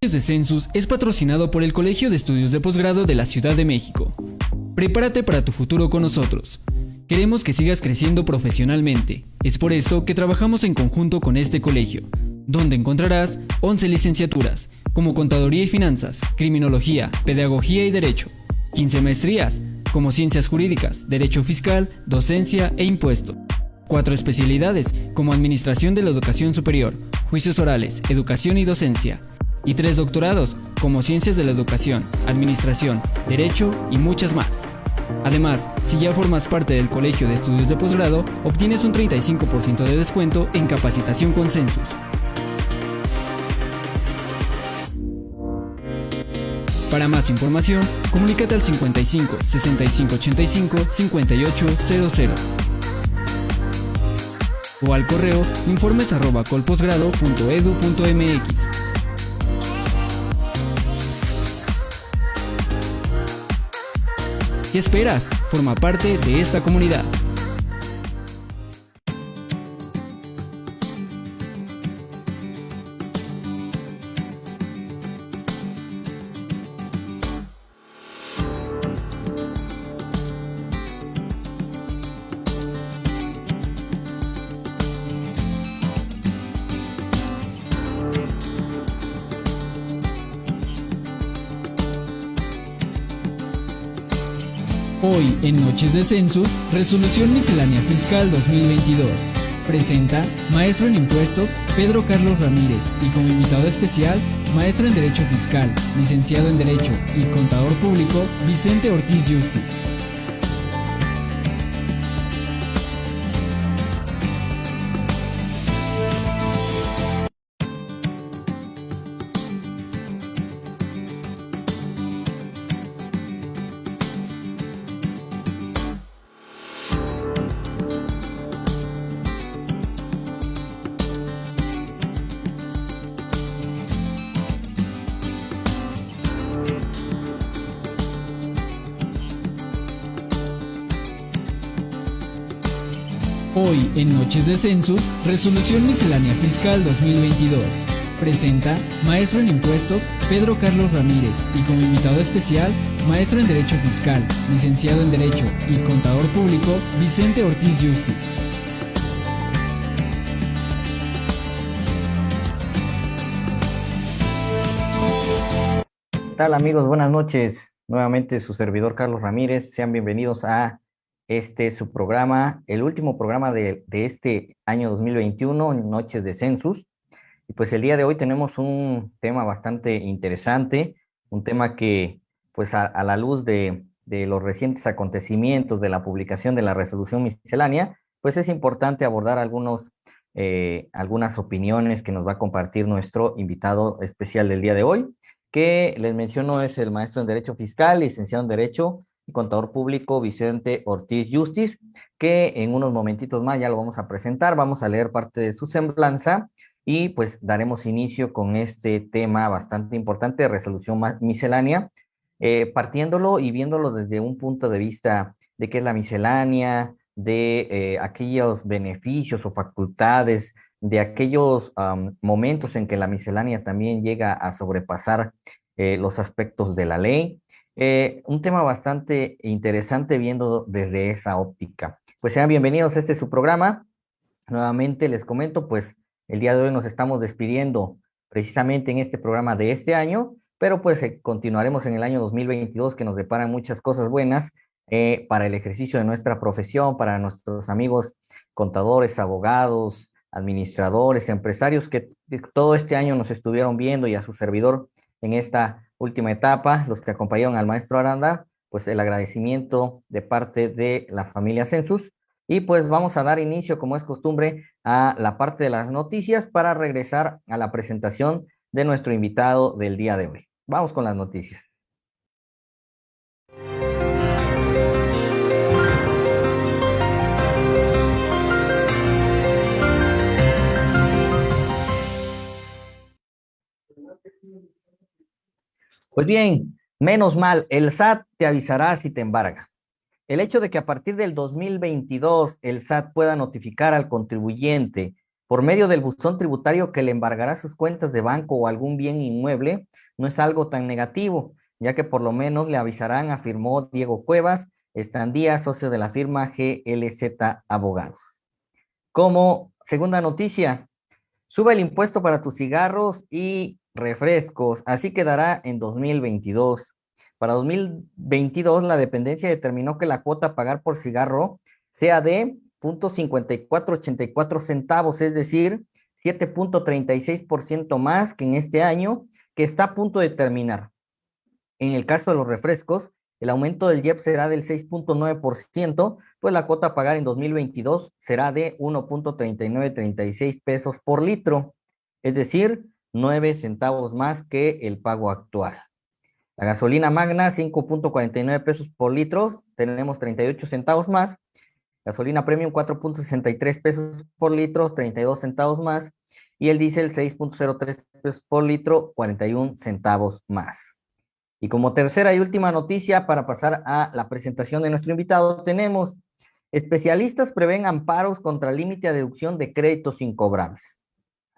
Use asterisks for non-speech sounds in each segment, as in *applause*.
de Census es patrocinado por el Colegio de Estudios de Posgrado de la Ciudad de México. Prepárate para tu futuro con nosotros. Queremos que sigas creciendo profesionalmente. Es por esto que trabajamos en conjunto con este colegio, donde encontrarás 11 licenciaturas, como Contaduría y Finanzas, Criminología, Pedagogía y Derecho, 15 maestrías, como Ciencias Jurídicas, Derecho Fiscal, Docencia e Impuesto. Cuatro especialidades, como Administración de la Educación Superior, Juicios Orales, Educación y Docencia, y tres doctorados, como Ciencias de la Educación, Administración, Derecho y muchas más. Además, si ya formas parte del Colegio de Estudios de Posgrado, obtienes un 35% de descuento en capacitación con Census. Para más información, comunícate al 55 65 85 5800 o al correo informes ¿Qué esperas? Forma parte de esta comunidad. En Noches de Censo, Resolución Miscelánea Fiscal 2022. Presenta Maestro en Impuestos Pedro Carlos Ramírez y como invitado especial, Maestro en Derecho Fiscal, Licenciado en Derecho y Contador Público Vicente Ortiz Justiz. Hoy, en Noches de Censo, Resolución Miscelánea Fiscal 2022. Presenta Maestro en Impuestos Pedro Carlos Ramírez y como invitado especial, Maestro en Derecho Fiscal, Licenciado en Derecho y Contador Público Vicente Ortiz Justiz. ¿Qué tal amigos? Buenas noches. Nuevamente su servidor Carlos Ramírez. Sean bienvenidos a este su programa, el último programa de, este año 2021, Noches de Census. Y pues el día de hoy tenemos un tema bastante interesante, un tema que pues a, la luz de, los recientes acontecimientos de la publicación de la resolución miscelánea, pues es importante abordar algunos, eh, algunas opiniones que nos va a compartir nuestro invitado especial del día de hoy, que les menciono es el maestro en Derecho Fiscal, licenciado en Derecho, contador público Vicente Ortiz Justiz, que en unos momentitos más ya lo vamos a presentar, vamos a leer parte de su semblanza y pues daremos inicio con este tema bastante importante resolución miscelánea, eh, partiéndolo y viéndolo desde un punto de vista de qué es la miscelánea, de eh, aquellos beneficios o facultades, de aquellos momentos en que la miscelánea también llega a sobrepasar eh, los aspectos de la ley, eh, un tema bastante interesante viendo desde esa óptica. Pues sean bienvenidos, este es su programa. Nuevamente les comento, pues el día de hoy nos estamos despidiendo precisamente en este programa de este año, pero pues eh, continuaremos en el año 2022 que nos deparan muchas cosas buenas eh, para el ejercicio de nuestra profesión, para nuestros amigos contadores, abogados, administradores, empresarios que todo este año nos estuvieron viendo y a su servidor en esta última etapa, los que acompañaron al maestro Aranda, pues el agradecimiento de parte de la familia Census. Y pues vamos a dar inicio, como es costumbre, a la parte de las noticias para regresar a la presentación de nuestro invitado del día de hoy. Vamos con las noticias. Pues bien, menos mal, el SAT te avisará si te embarga. El hecho de que a partir del 2022 el SAT pueda notificar al contribuyente por medio del buzón tributario que le embargará sus cuentas de banco o algún bien inmueble, no es algo tan negativo, ya que por lo menos le avisarán, afirmó Diego Cuevas, Estandía, socio de la firma GLZ Abogados. Como segunda noticia, sube el impuesto para tus cigarros y refrescos, así quedará en 2022. Para 2022, la dependencia determinó que la cuota a pagar por cigarro sea de 0.5484 centavos, es decir, 7.36% más que en este año, que está a punto de terminar. En el caso de los refrescos, el aumento del IEP será del 6.9%, pues la cuota a pagar en 2022 será de 1.3936 pesos por litro, es decir, 9 centavos más que el pago actual. La gasolina magna, 5.49 pesos por litro, tenemos 38 centavos más. Gasolina premium, 4.63 pesos por litro, 32 centavos más. Y el diésel, 6.03 pesos por litro, 41 centavos más. Y como tercera y última noticia, para pasar a la presentación de nuestro invitado, tenemos especialistas prevén amparos contra límite a deducción de créditos incobrables.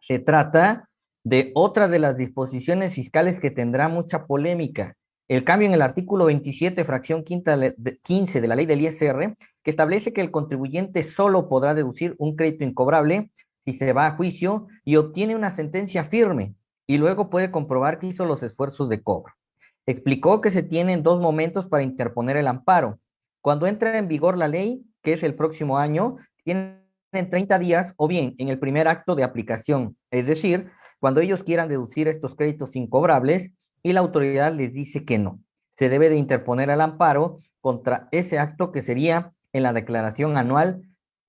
Se trata de otra de las disposiciones fiscales que tendrá mucha polémica. El cambio en el artículo 27, fracción quinta 15 de la ley del ISR, que establece que el contribuyente solo podrá deducir un crédito incobrable si se va a juicio y obtiene una sentencia firme y luego puede comprobar que hizo los esfuerzos de cobro. Explicó que se tienen dos momentos para interponer el amparo. Cuando entra en vigor la ley, que es el próximo año, tienen 30 días o bien en el primer acto de aplicación, es decir, cuando ellos quieran deducir estos créditos incobrables y la autoridad les dice que no. Se debe de interponer el amparo contra ese acto que sería en la declaración anual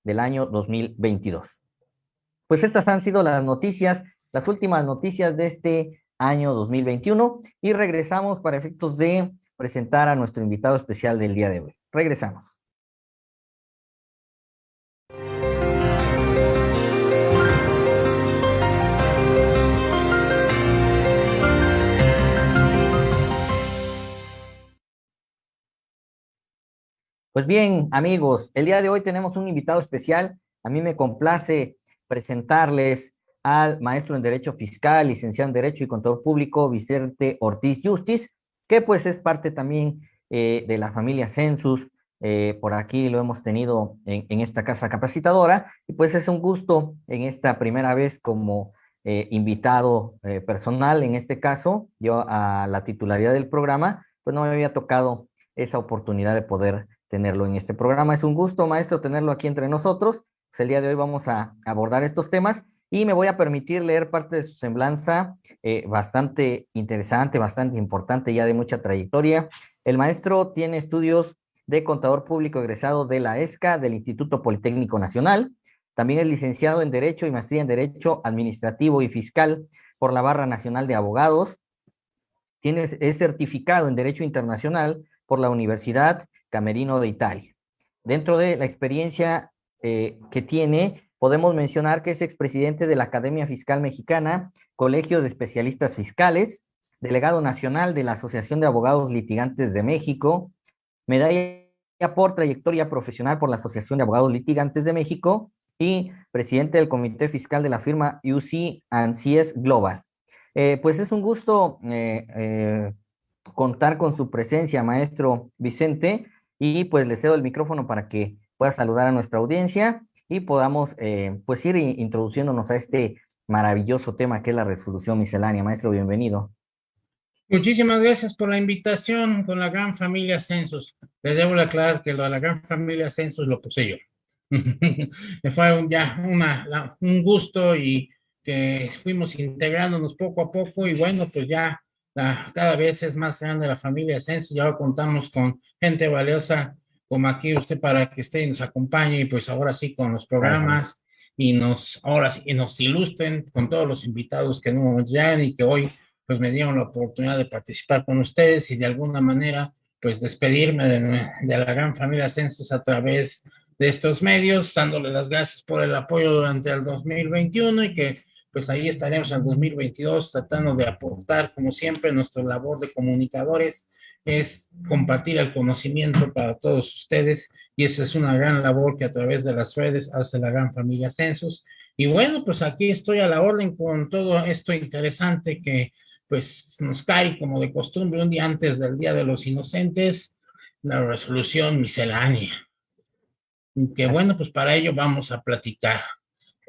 del año 2022. Pues estas han sido las noticias, las últimas noticias de este año 2021 y regresamos para efectos de presentar a nuestro invitado especial del día de hoy. Regresamos. Pues bien, amigos, el día de hoy tenemos un invitado especial. A mí me complace presentarles al maestro en Derecho Fiscal, licenciado en Derecho y Contador Público, Vicente Ortiz Justis, que pues es parte también eh, de la familia Census. Eh, por aquí lo hemos tenido en, esta casa capacitadora y pues es un gusto en esta primera vez como eh, invitado personal, en este caso, yo a la titularidad del programa, pues no me había tocado esa oportunidad de poder tenerlo en este programa. Es un gusto, maestro, tenerlo aquí entre nosotros. Pues el día de hoy vamos a abordar estos temas y me voy a permitir leer parte de su semblanza eh, bastante interesante, bastante importante, ya de mucha trayectoria. El maestro tiene estudios de contador público egresado de la ESCA, del Instituto Politécnico Nacional. También es licenciado en Derecho y maestría en Derecho Administrativo y Fiscal por la Barra Nacional de Abogados. Tiene, es certificado en Derecho Internacional por la Universidad Camerino de Italia. Dentro de la experiencia eh, que tiene, podemos mencionar que es expresidente de la Academia Fiscal Mexicana, Colegio de Especialistas Fiscales, delegado nacional de la Asociación de Abogados Litigantes de México, medalla por trayectoria profesional por la Asociación de Abogados Litigantes de México y presidente del Comité Fiscal de la firma UC CS Global. Eh, pues es un gusto eh, contar con su presencia, maestro Vicente, y pues le cedo el micrófono para que pueda saludar a nuestra audiencia y podamos eh, pues ir introduciéndonos a este maravilloso tema que es la resolución miscelánea. Maestro, bienvenido. Muchísimas gracias por la invitación con la gran familia Census. Le debo aclarar que lo de la gran familia Census lo puse yo. *laughs* Fue ya una, un gusto y que fuimos integrándonos poco a poco y bueno, pues ya cada vez es más grande la familia Censo, ya contamos con gente valiosa como aquí usted para que esté y nos acompañe y pues ahora sí con los programas y nos, ahora sí, nos ilustren con todos los invitados que nos llegan y que hoy pues me dieron la oportunidad de participar con ustedes y de alguna manera pues despedirme de, de la gran familia Census a través de estos medios, dándole las gracias por el apoyo durante el 2021 y que pues ahí estaremos en 2022 tratando de aportar, como siempre, nuestra labor de comunicadores es compartir el conocimiento para todos ustedes y esa es una gran labor que a través de las redes hace la gran familia Census. Y bueno, pues aquí estoy a la orden con todo esto interesante que pues nos cae como de costumbre un día antes del Día de los Inocentes, la resolución miscelánea. Que bueno, pues para ello vamos a platicar.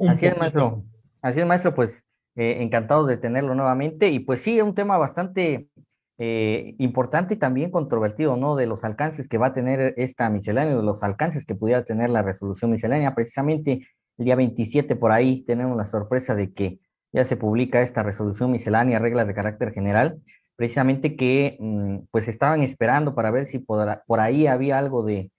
Así es, maestro. Así es, maestro, pues eh, encantado de tenerlo nuevamente. Y pues sí, es un tema bastante eh, importante y también controvertido, ¿no? De los alcances que va a tener esta miscelánea, de los alcances que pudiera tener la resolución miscelánea. Precisamente el día 27 por ahí tenemos la sorpresa de que ya se publica esta resolución miscelánea, reglas de carácter general, precisamente que mm, pues estaban esperando para ver si por, por ahí había algo de,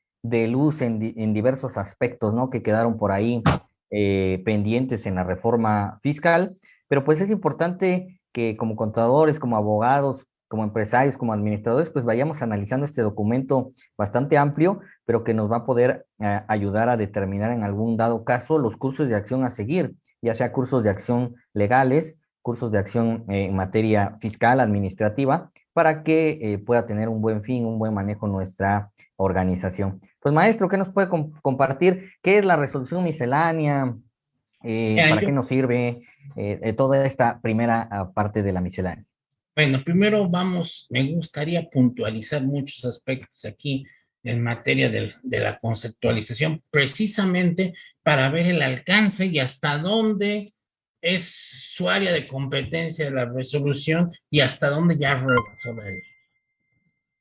luz en, diversos aspectos, ¿no? Que quedaron por ahí eh, pendientes en la reforma fiscal, pero pues es importante que como contadores, como abogados, como empresarios, como administradores, pues vayamos analizando este documento bastante amplio, pero que nos va a poder eh, ayudar a determinar en algún dado caso los cursos de acción a seguir, ya sea cursos de acción legales, cursos de acción eh, en materia fiscal, administrativa, para que eh, pueda tener un buen fin, un buen manejo nuestra organización. Pues maestro, ¿qué nos puede compartir? ¿Qué es la resolución miscelánea? ¿Para qué nos sirve toda esta primera ah, parte de la miscelánea? Bueno, primero vamos, me gustaría puntualizar muchos aspectos aquí en materia de, de, la conceptualización, precisamente para ver el alcance y hasta dónde es su área de competencia de la resolución y hasta dónde ya rebasó la ley.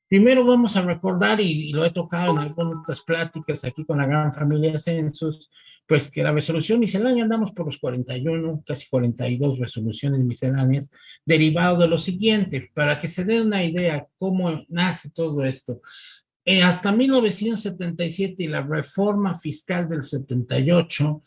Primero vamos a recordar, y, lo he tocado en algunas pláticas aquí con la gran familia Census, pues que la resolución miscelánea andamos por los 41, casi 42 resoluciones misceláneas, derivado de lo siguiente, para que se den una idea cómo nace todo esto. Eh, hasta 1977 y la reforma fiscal del 78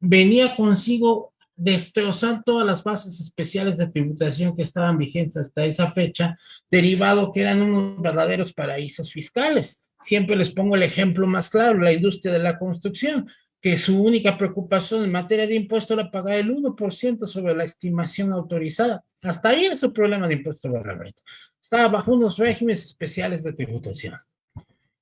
venía consigo destrozar todas las bases especiales de tributación que estaban vigentes hasta esa fecha, derivado que eran unos verdaderos paraísos fiscales. Siempre les pongo el ejemplo más claro, la industria de la construcción que su única preocupación en materia de impuesto era pagar el 1% sobre la estimación autorizada. Hasta ahí es su problema de impuesto sobre la renta. Estaba bajo unos regímenes especiales de tributación.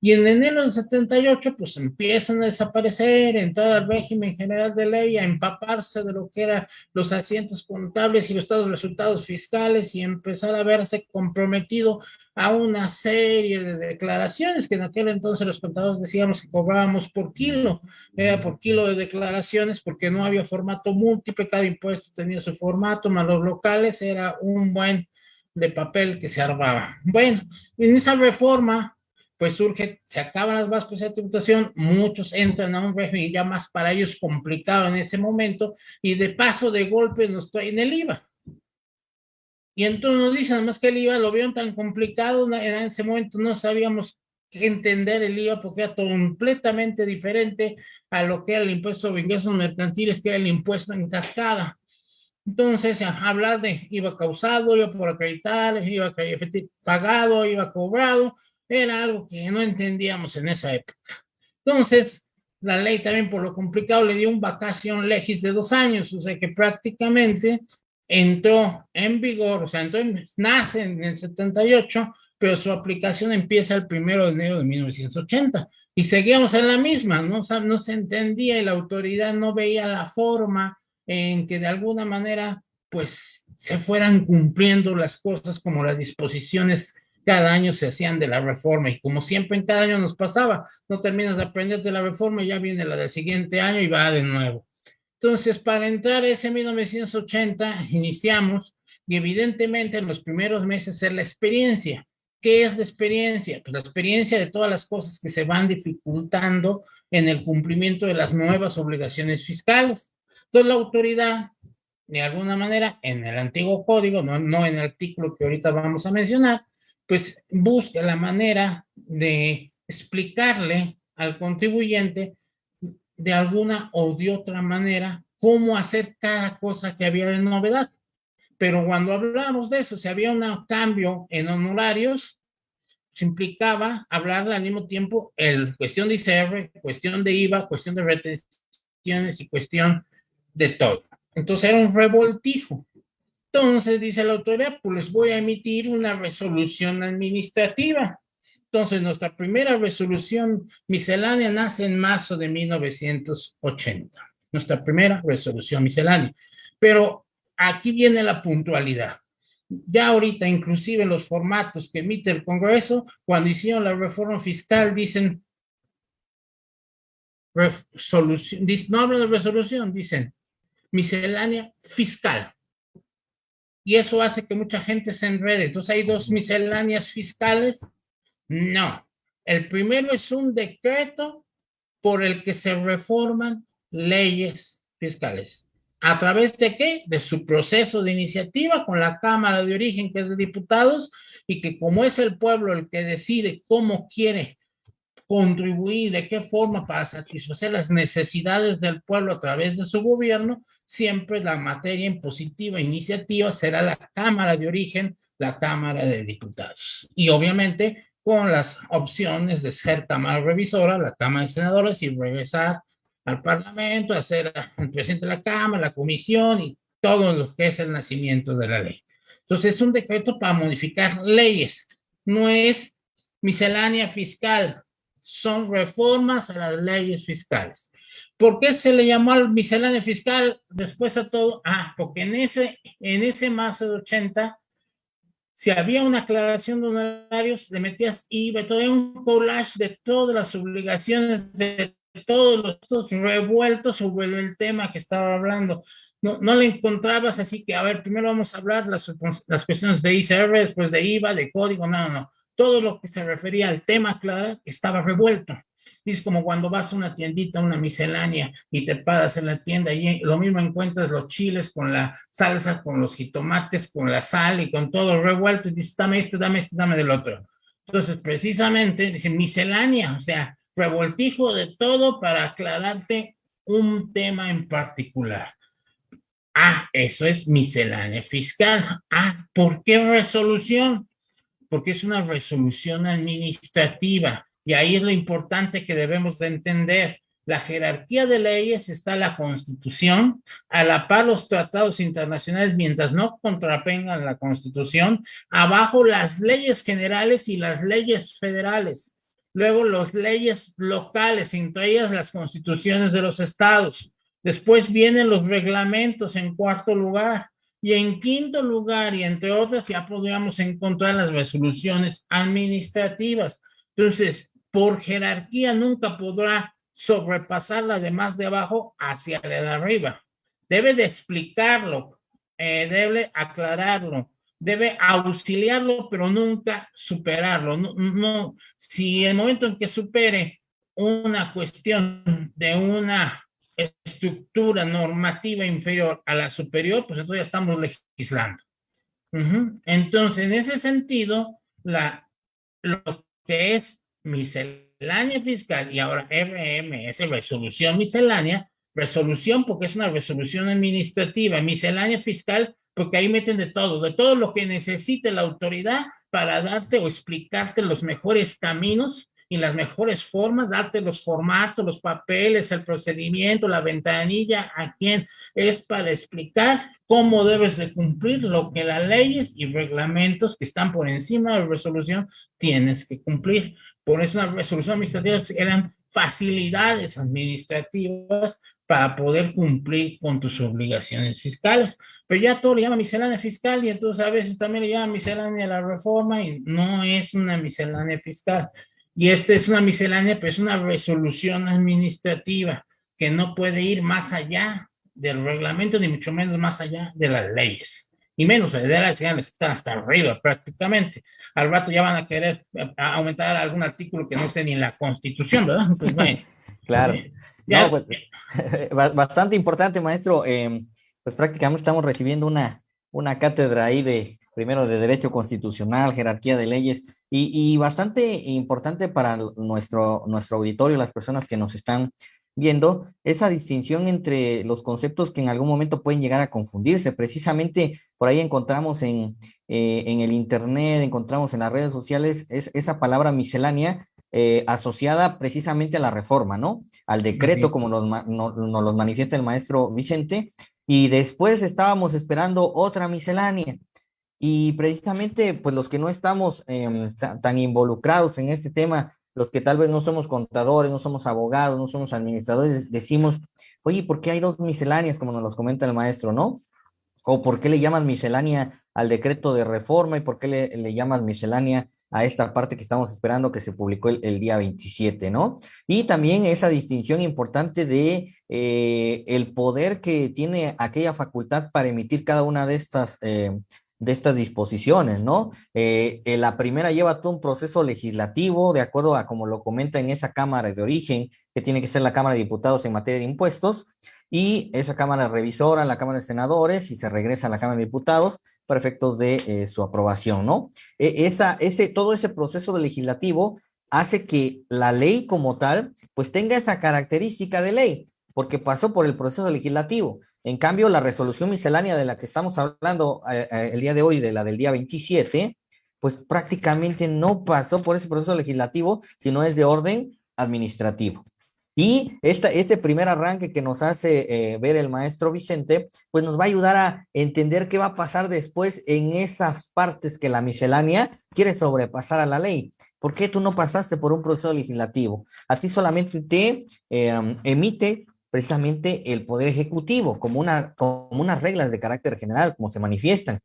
Y en enero del 78, pues empiezan a desaparecer en todo el régimen general de ley, a empaparse de lo que eran los asientos contables y los resultados fiscales y empezar a verse comprometido a una serie de declaraciones que en aquel entonces los contadores decíamos que cobrábamos por kilo, era por kilo de declaraciones porque no había formato múltiple, cada impuesto tenía su formato, más los locales era un buen de papel que se armaba. Bueno, en esa reforma pues surge, se acaban las bases de tributación, muchos entran a un régimen ya más para ellos complicado en ese momento, y de paso de golpe nos traen el IVA. Y entonces nos dicen, además que el IVA lo vieron tan complicado, en ese momento no sabíamos entender el IVA porque era completamente diferente a lo que era el impuesto de ingresos mercantiles, que era el impuesto en cascada. Entonces, hablar de IVA causado, IVA por acreditar, IVA pagado, IVA cobrado, era algo que no entendíamos en esa época. Entonces, la ley también por lo complicado le dio un vacación legis de dos años, o sea que prácticamente entró en vigor, o sea, entró nace en el 78, pero su aplicación empieza el primero de enero de 1980 y seguíamos en la misma, ¿no? no se entendía y la autoridad no veía la forma en que de alguna manera pues se fueran cumpliendo las cosas como las disposiciones cada año se hacían de la reforma y como siempre en cada año nos pasaba, no terminas de aprender de la reforma ya viene la del siguiente año y va de nuevo. Entonces, para entrar ese 1980, iniciamos y evidentemente en los primeros meses es la experiencia. ¿Qué es la experiencia? Pues la experiencia de todas las cosas que se van dificultando en el cumplimiento de las nuevas obligaciones fiscales. Entonces, la autoridad, de alguna manera, en el antiguo código, no, no en el artículo que ahorita vamos a mencionar, pues busca la manera de explicarle al contribuyente de alguna o de otra manera cómo hacer cada cosa que había de novedad. Pero cuando hablamos de eso, si había un cambio en honorarios, se implicaba hablar al mismo tiempo el cuestión de ICR, cuestión de IVA, cuestión de retenciones y cuestión de todo. Entonces era un revoltijo. Entonces dice la autoridad, pues les voy a emitir una resolución administrativa. Entonces nuestra primera resolución miscelánea nace en marzo de 1980. Nuestra primera resolución miscelánea. Pero aquí viene la puntualidad. Ya ahorita, inclusive en los formatos que emite el Congreso, cuando hicieron la reforma fiscal, dicen resolución, no hablan de resolución, dicen miscelánea fiscal. Y eso hace que mucha gente se enrede. Entonces hay dos misceláneas fiscales. No. El primero es un decreto por el que se reforman leyes fiscales. ¿A través de qué? De su proceso de iniciativa con la Cámara de Origen, que es de diputados, y que como es el pueblo el que decide cómo quiere contribuir, de qué forma para satisfacer las necesidades del pueblo a través de su gobierno, siempre la materia impositiva iniciativa será la Cámara de Origen, la Cámara de Diputados. Y obviamente con las opciones de ser Cámara Revisora, la Cámara de Senadores y regresar al Parlamento, hacer el presidente de la Cámara, la comisión y todo lo que es el nacimiento de la ley. Entonces es un decreto para modificar leyes, no es miscelánea fiscal, son reformas a las leyes fiscales. ¿Por qué se le llamó al miscelánea fiscal después a todo? Ah, porque en ese, en ese marzo de 80, si había una aclaración de honorarios, le metías IVA, todo un collage de todas las obligaciones de todos los revueltos sobre el tema que estaba hablando. No, no le encontrabas así que, a ver, primero vamos a hablar las, las cuestiones de ICR, después de IVA, de código, no, no. Todo lo que se refería al tema, claro, estaba revuelto. Es como cuando vas a una tiendita, una miscelánea, y te paras en la tienda y lo mismo encuentras los chiles con la salsa, con los jitomates, con la sal y con todo revuelto, y dices, dame este, dame este, dame del otro. Entonces, precisamente, dice miscelánea, o sea, revoltijo de todo para aclararte un tema en particular. Ah, eso es miscelánea fiscal. Ah, ¿por qué resolución? Porque es una resolución administrativa. Y ahí es lo importante que debemos de entender. La jerarquía de leyes está la Constitución, a la par los tratados internacionales, mientras no contrapengan la Constitución, abajo las leyes generales y las leyes federales. Luego las leyes locales, entre ellas las constituciones de los estados. Después vienen los reglamentos en cuarto lugar. Y en quinto lugar, y entre otras, ya podríamos encontrar las resoluciones administrativas. Entonces, por jerarquía nunca podrá sobrepasar la de más de abajo hacia la de arriba. Debe de explicarlo, eh, debe aclararlo, debe auxiliarlo, pero nunca superarlo. No, no, si el momento en que supere una cuestión de una estructura normativa inferior a la superior, pues entonces ya estamos legislando. Entonces, en ese sentido, la, lo que es miscelánea fiscal y ahora RM es resolución miscelánea, resolución porque es una resolución administrativa, miscelánea fiscal porque ahí meten de todo, de todo lo que necesite la autoridad para darte o explicarte los mejores caminos y las mejores formas, darte los formatos, los papeles, el procedimiento, la ventanilla, a quién es para explicar cómo debes de cumplir lo que las leyes y reglamentos que están por encima de resolución tienes que cumplir. Por eso una resolución administrativa eran facilidades administrativas para poder cumplir con tus obligaciones fiscales. Pero ya todo le llama miscelánea fiscal y entonces a veces también le llama miscelánea la reforma y no es una miscelánea fiscal. Y esta es una miscelánea, pero es una resolución administrativa que no puede ir más allá del reglamento ni mucho menos más allá de las leyes. Y menos de las leyes están hasta arriba prácticamente. Al rato ya van a querer eh, aumentar algún artículo que no esté ni en la Constitución, ¿verdad? *laughs* Pues bueno. Claro. no, pues, *laughs* bastante importante, maestro. Em, pues prácticamente estamos recibiendo una, una cátedra ahí de, primero, de Derecho Constitucional, jerarquía de leyes, y, y, bastante importante para nuestro, nuestro auditorio, las personas que nos están viendo, esa distinción entre los conceptos que en algún momento pueden llegar a confundirse. Precisamente por ahí encontramos en, eh, en el Internet, encontramos en las redes sociales es, esa palabra miscelánea, eh, asociada precisamente a la reforma, ¿no? Al decreto, como nos, nos, nos, lo manifiesta el maestro Vicente, y después estábamos esperando otra miscelánea. Y precisamente, pues los que no estamos em, tan involucrados en este tema, los que tal vez no somos contadores, no somos abogados, no somos administradores, decimos, oye, ¿por qué hay dos misceláneas, como nos los comenta el maestro, no? ¿O por qué le llamas miscelánea al decreto de reforma y por qué le, le llamas miscelánea a esta parte que estamos esperando que se publicó el, día 27, ¿no? Y también esa distinción importante de eh, el poder que tiene aquella facultad para emitir cada una de estas eh, de estas disposiciones, ¿no? Eh, eh, la primera lleva todo un proceso legislativo, de acuerdo a como lo comenta en esa Cámara de origen, que tiene que ser la Cámara de Diputados en materia de impuestos, y esa Cámara revisora, la Cámara de Senadores, y se regresa a la Cámara de Diputados para efectos de eh, su aprobación, ¿no? E, esa, ese, todo ese proceso legislativo hace que la ley como tal, pues tenga esa característica de ley, porque pasó por el proceso legislativo. En cambio, la resolución miscelánea de la que estamos hablando eh, eh, el día de hoy, de la del día 27, pues prácticamente no pasó por ese proceso legislativo, sino es de orden administrativo. Y esta, este primer arranque que nos hace eh, ver el maestro Vicente, pues nos va a ayudar a entender qué va a pasar después en esas partes que la miscelánea quiere sobrepasar a la ley. ¿Por qué tú no pasaste por un proceso legislativo? A ti solamente te emite precisamente el Poder Ejecutivo, como, una, como unas reglas de carácter general, como se manifiestan,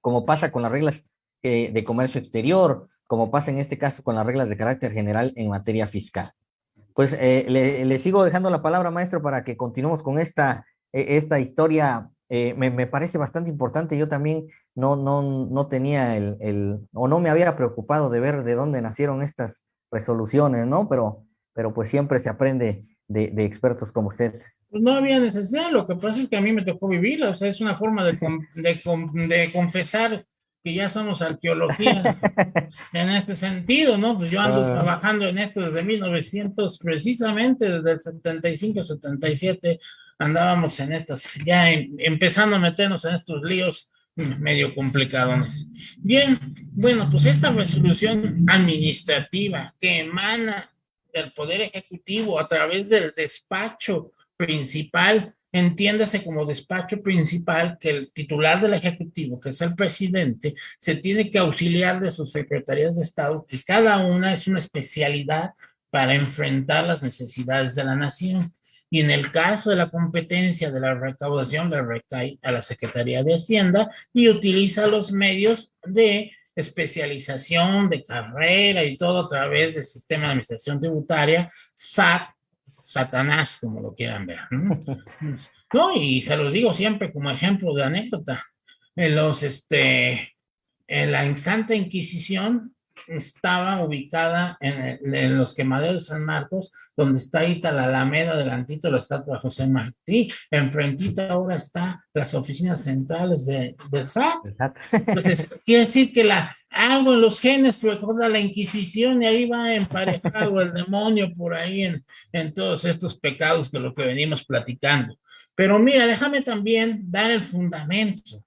como pasa con las reglas eh, de comercio exterior, como pasa en este caso con las reglas de carácter general en materia fiscal. Pues eh, le, sigo dejando la palabra, maestro, para que continuemos con esta, e, esta historia. Eh, me, me, parece bastante importante. Yo también no, no, no tenía el, el, o no me había preocupado de ver de dónde nacieron estas resoluciones, ¿no? Pero, pero pues siempre se aprende de, expertos como usted? Pues no había necesidad, lo que pasa es que a mí me tocó vivir, o sea, es una forma de, de, confesar que ya somos arqueología *laughs* en este sentido, ¿no? Pues yo ando ah. trabajando en esto desde 1900, precisamente desde el 75, 77, andábamos en estas, ya em, empezando a meternos en estos líos medio complicadones. Bien, bueno, pues esta resolución administrativa que emana del Poder Ejecutivo a través del despacho principal, entiéndase como despacho principal que el titular del Ejecutivo, que es el presidente, se tiene que auxiliar de sus secretarías de Estado, que cada una es una especialidad para enfrentar las necesidades de la nación. Y en el caso de la competencia de la recaudación, le recae a la Secretaría de Hacienda y utiliza los medios de especialización de carrera y todo a través del sistema de administración tributaria, SAT, Satanás, como lo quieran ver. ¿no? *laughs* y se los digo siempre como ejemplo de anécdota. En los, este, en la Santa Inquisición, estaba ubicada en, los quemaderos de San Marcos, donde está ahorita la Alameda delantito de la estatua de José Martí. Enfrentita ahora está las oficinas centrales de, del SAT. quiere decir que la, algo en los genes recuerda la Inquisición y ahí va emparejado el demonio por ahí en, en todos estos pecados de lo que venimos platicando. Pero mira, déjame también dar el fundamento.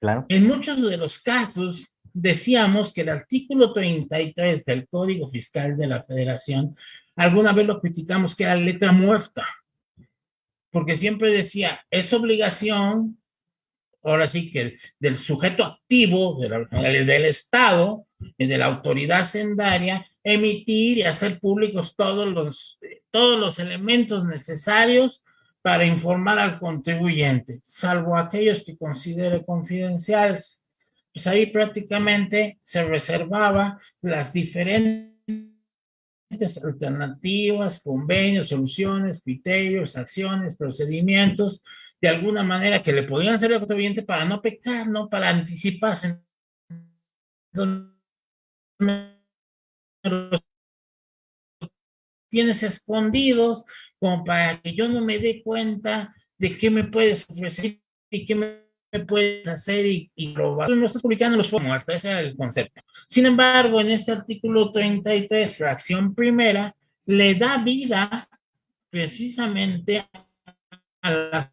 Claro. En muchos de los casos, decíamos que el artículo 33 del Código Fiscal de la Federación, alguna vez lo criticamos que era letra muerta, porque siempre decía, es obligación, ahora sí que del sujeto activo del Estado, de la autoridad sendaria, emitir y hacer públicos todos los, todos los elementos necesarios para informar al contribuyente, salvo aquellos que considere confidenciales pues ahí prácticamente se reservaba las diferentes alternativas, convenios, soluciones, criterios, acciones, procedimientos, de alguna manera que le podían ser al contribuyente para no pecar, no para anticiparse. tienes escondidos como para que yo no me dé cuenta de qué me puedes ofrecer y qué me puedes hacer y, y probar. No estás publicando los fondos, ese era el concepto. Sin embargo, en este artículo 33, fracción primera, le da vida precisamente a las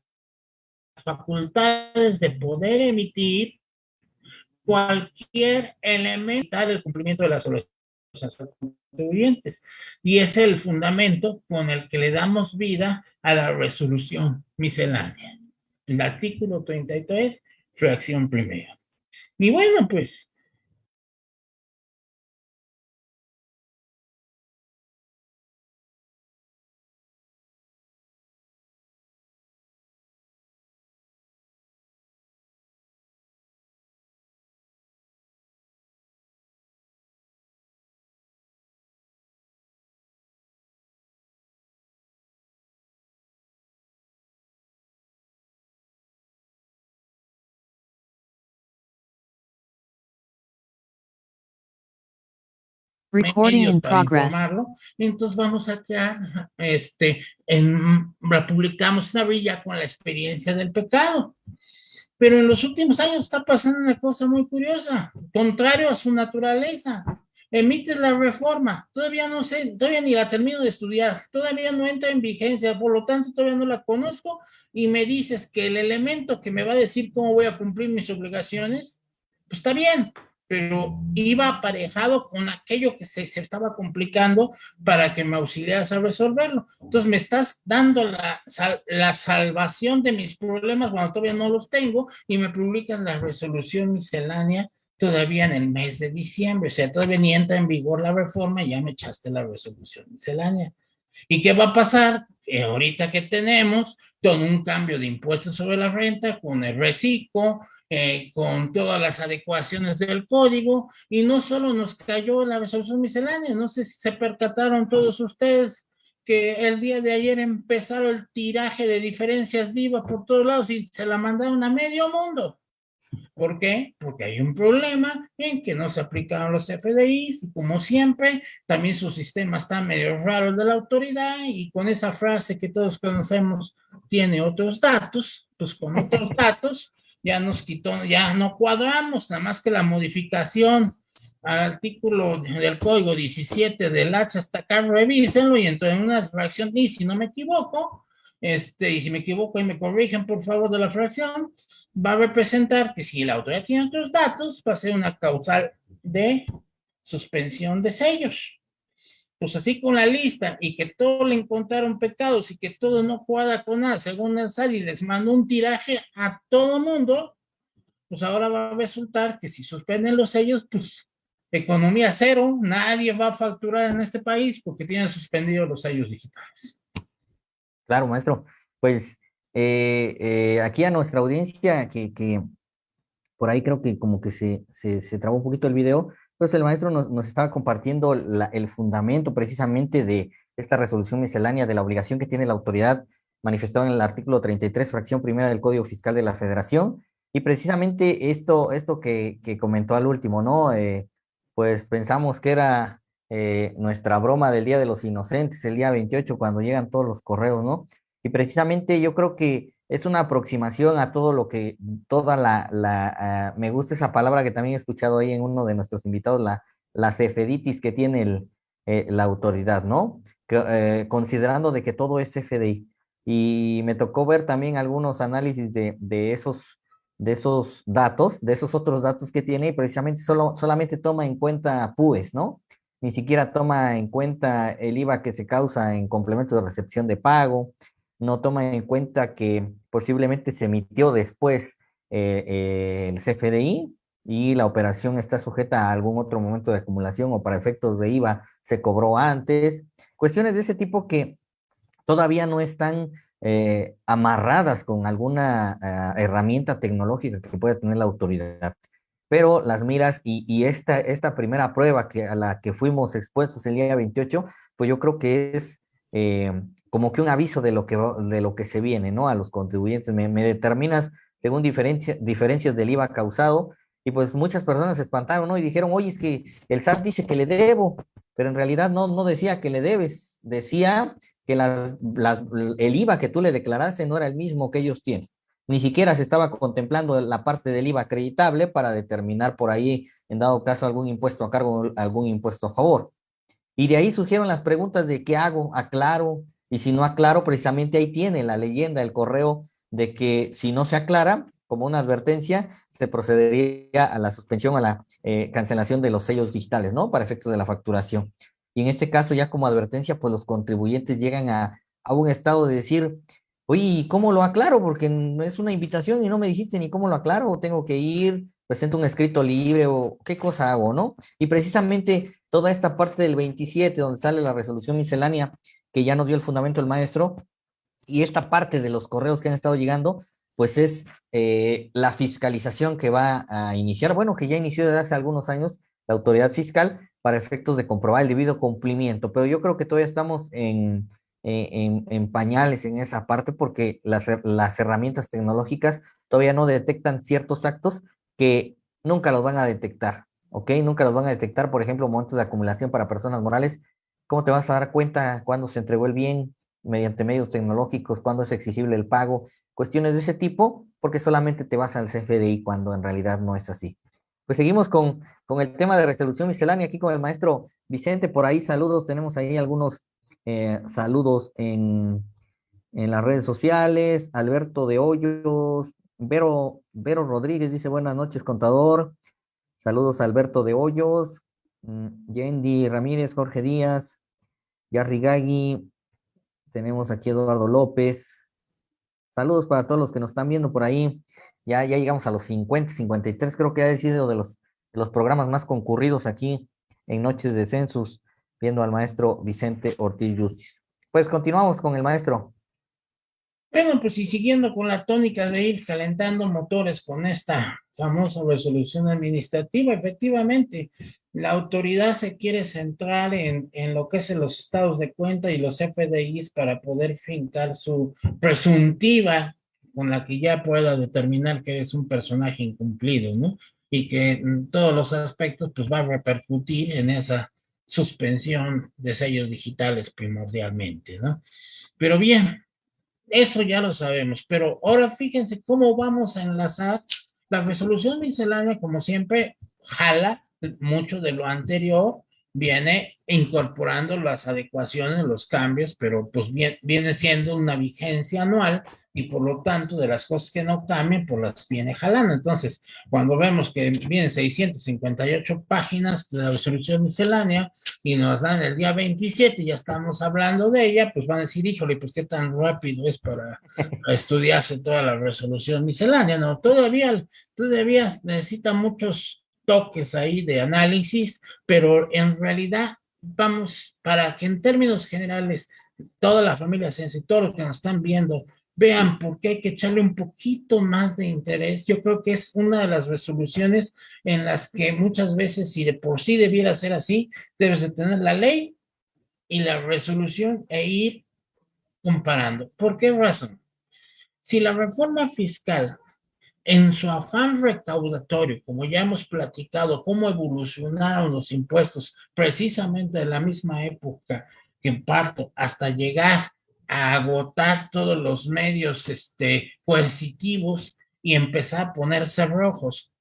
facultades de poder emitir cualquier elemento del cumplimiento de las soluciones contribuyentes. Y es el fundamento con el que le damos vida a la resolución miscelánea. El artículo 33, fracción primera. Y bueno, pues Recording in para progress. informarlo. Entonces vamos a crear, este, en, la publicamos una villa con la experiencia del pecado. Pero en los últimos años está pasando una cosa muy curiosa, contrario a su naturaleza. Emites la reforma, todavía no sé, todavía ni la termino de estudiar, todavía no entra en vigencia, por lo tanto todavía no la conozco y me dices que el elemento que me va a decir cómo voy a cumplir mis obligaciones, pues está bien, pero iba aparejado con aquello que se, se, estaba complicando para que me auxiliaras a resolverlo. Entonces me estás dando la, la salvación de mis problemas cuando todavía no los tengo y me publicas la resolución miscelánea todavía en el mes de diciembre, o sea, todavía entra en vigor la reforma y ya me echaste la resolución miscelánea. ¿Y qué va a pasar? Eh, ahorita que tenemos con un cambio de impuestos sobre la renta, con el reciclo, eh, con todas las adecuaciones del código, y no solo nos cayó la resolución miscelánea, no sé si se percataron todos ustedes que el día de ayer empezaron el tiraje de diferencias vivas por todos lados y se la mandaron a medio mundo. ¿Por qué? Porque hay un problema en que no se aplicaron los FDIs y como siempre, también su sistema está medio raro de la autoridad y con esa frase que todos conocemos, tiene otros datos, pues con otros *laughs* datos ya nos quitó, ya no cuadramos, nada más que la modificación al artículo del código 17 del hacha hasta acá, revísenlo y entró en una fracción y si no me equivoco, este, y si me equivoco y me corrigen por favor de la fracción, va a representar que si la autoridad tiene otros datos, va a ser una causal de suspensión de sellos. Pues así con la lista y que todo le encontraron pecados y que todo no cuadra con nada, según SAD y les mandó un tiraje a todo mundo, pues ahora va a resultar que si suspenden los sellos, pues economía cero, nadie va a facturar en este país porque tienen suspendidos los sellos digitales. Claro, maestro. Pues eh, eh, aquí a nuestra audiencia, que, que, por ahí creo que como que se, se, se trabó un poquito el video, pues el maestro nos, nos estaba compartiendo el fundamento precisamente de esta resolución miscelánea de la obligación que tiene la autoridad manifestada en el artículo 33, fracción primera del Código Fiscal de la Federación, y precisamente esto, esto que, que comentó al último, ¿no? Eh, pues pensamos que era eh, nuestra broma del Día de los Inocentes, el día 28, cuando llegan todos los correos, ¿no? Y precisamente yo creo que es una aproximación a todo lo que, toda la, uh, me gusta esa palabra que también he escuchado ahí en uno de nuestros invitados, la, la cefeditis que tiene eh, la autoridad, ¿no? Que, eh, considerando de que todo es CFDI. Y me tocó ver también algunos análisis de, esos, de esos datos, de esos otros datos que tiene, y precisamente solo, solamente toma en cuenta PUES, ¿no? Ni siquiera toma en cuenta el IVA que se causa en complemento de recepción de pago, no toma en cuenta que posiblemente se emitió después eh, eh, el CFDI y la operación está sujeta a algún otro momento de acumulación o para efectos de IVA se cobró antes. Cuestiones de ese tipo que todavía no están eh, amarradas con alguna uh, herramienta tecnológica que pueda tener la autoridad. Pero las miras y, y esta, esta primera prueba que, a la que fuimos expuestos el día 28, pues yo creo que es como que un aviso de lo que, de lo que se viene, ¿no? A los contribuyentes. Me, determinas según diferencia, diferencias del IVA causado y pues muchas personas se espantaron, ¿no? Y dijeron, oye, es que el SAT dice que le debo, pero en realidad no, no decía que le debes, decía que las, las, el IVA que tú le declaraste no era el mismo que ellos tienen. Ni siquiera se estaba contemplando la parte del IVA acreditable para determinar por ahí, en dado caso, algún impuesto a cargo, algún impuesto a favor. Y de ahí surgieron las preguntas de qué hago, aclaro, y si no aclaro, precisamente ahí tiene la leyenda, el correo de que si no se aclara, como una advertencia, se procedería a la suspensión, a la eh, cancelación de los sellos digitales, ¿no? Para efectos de la facturación. Y en este caso, ya como advertencia, pues los contribuyentes llegan a, a un estado de decir, Oye, ¿cómo lo aclaro? Porque es una invitación y no me dijiste ni cómo lo aclaro, tengo que ir, presento un escrito libre o qué cosa hago, ¿no? Y precisamente toda esta parte del 27, donde sale la resolución miscelánea, que ya nos dio el fundamento el maestro, y esta parte de los correos que han estado llegando, pues es eh, la fiscalización que va a iniciar, bueno, que ya inició desde hace algunos años la autoridad fiscal para efectos de comprobar el debido cumplimiento, pero yo creo que todavía estamos en, en, pañales en esa parte porque las, las herramientas tecnológicas todavía no detectan ciertos actos que nunca los van a detectar, ¿ok? Nunca los van a detectar, por ejemplo, momentos de acumulación para personas morales. ¿Cómo te vas a dar cuenta cuando se entregó el bien mediante medios tecnológicos, cuando es exigible el pago? Cuestiones de ese tipo, porque solamente te vas al CFDI cuando en realidad no es así. Pues seguimos con, con el tema de resolución miscelánea aquí con el maestro Vicente. Por ahí saludos, tenemos ahí algunos eh, saludos en, en, las redes sociales. Alberto de Hoyos, Vero, Vero Rodríguez dice buenas noches, contador. Saludos Alberto de Hoyos, Yendi Ramírez, Jorge Díaz, Yarrigagui. Tenemos aquí Eduardo López. Saludos para todos los que nos están viendo por ahí. Ya, ya llegamos a los 50, 53, creo que ha sido los, de los programas más concurridos aquí en Noches de Census viendo al maestro Vicente Ortiz Justiz. Pues continuamos con el maestro. Bueno, pues y siguiendo con la tónica de ir calentando motores con esta famosa resolución administrativa, efectivamente, la autoridad se quiere centrar en, en lo que es los estados de cuenta y los FDIs para poder fincar su presuntiva con la que ya pueda determinar que es un personaje incumplido, ¿no? Y que en todos los aspectos pues va a repercutir en esa suspensión de sellos digitales primordialmente, ¿no? Pero bien, eso ya lo sabemos, pero ahora fíjense cómo vamos a enlazar la resolución miscelánea, como siempre, jala mucho de lo anterior, viene incorporando las adecuaciones, los cambios, pero pues viene siendo una vigencia anual y por lo tanto de las cosas que no cambian, pues las viene jalando. Entonces, cuando vemos que vienen 658 páginas de la resolución miscelánea y nos dan el día 27 y ya estamos hablando de ella, pues van a decir, híjole, pues qué tan rápido es para, estudiarse toda la resolución miscelánea, ¿no? Todavía, todavía necesita muchos toques ahí de análisis, pero en realidad vamos, para que en términos generales toda la familia Sense y todos los que nos están viendo vean por qué hay que echarle un poquito más de interés. Yo creo que es una de las resoluciones en las que muchas veces, si de por sí debiera ser así, debes de tener la ley y la resolución e ir comparando. ¿Por qué razón? Si la reforma fiscal, en su afán recaudatorio, como ya hemos platicado, cómo evolucionaron los impuestos precisamente de la misma época que parto hasta llegar a agotar todos los medios este, coercitivos y empezar a ponerse rojos.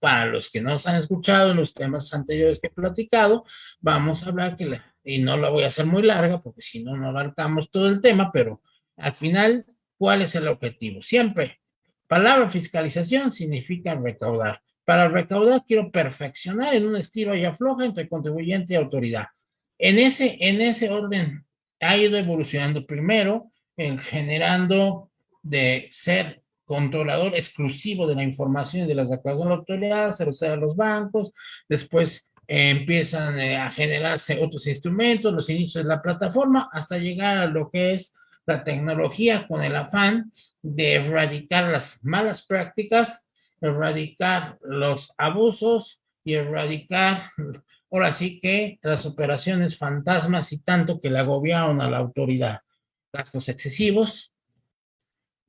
Para los que no nos han escuchado en los temas anteriores que he platicado, vamos a hablar que, y no la voy a hacer muy larga porque si no, no abarcamos todo el tema, pero al final, ¿cuál es el objetivo? Siempre, palabra fiscalización significa recaudar. Para recaudar quiero perfeccionar en un estilo y afloja entre contribuyente y autoridad. En ese, en ese orden ha ido evolucionando primero en generando de ser controlador exclusivo de la información y de las declaraciones de la autoridad, se a los bancos, después eh, empiezan eh, a generarse otros instrumentos, los inicios de la plataforma, hasta llegar a lo que es la tecnología con el afán de erradicar las malas prácticas, erradicar los abusos y erradicar Ahora sí que las operaciones fantasmas y tanto que le agobiaron a la autoridad. Gastos excesivos,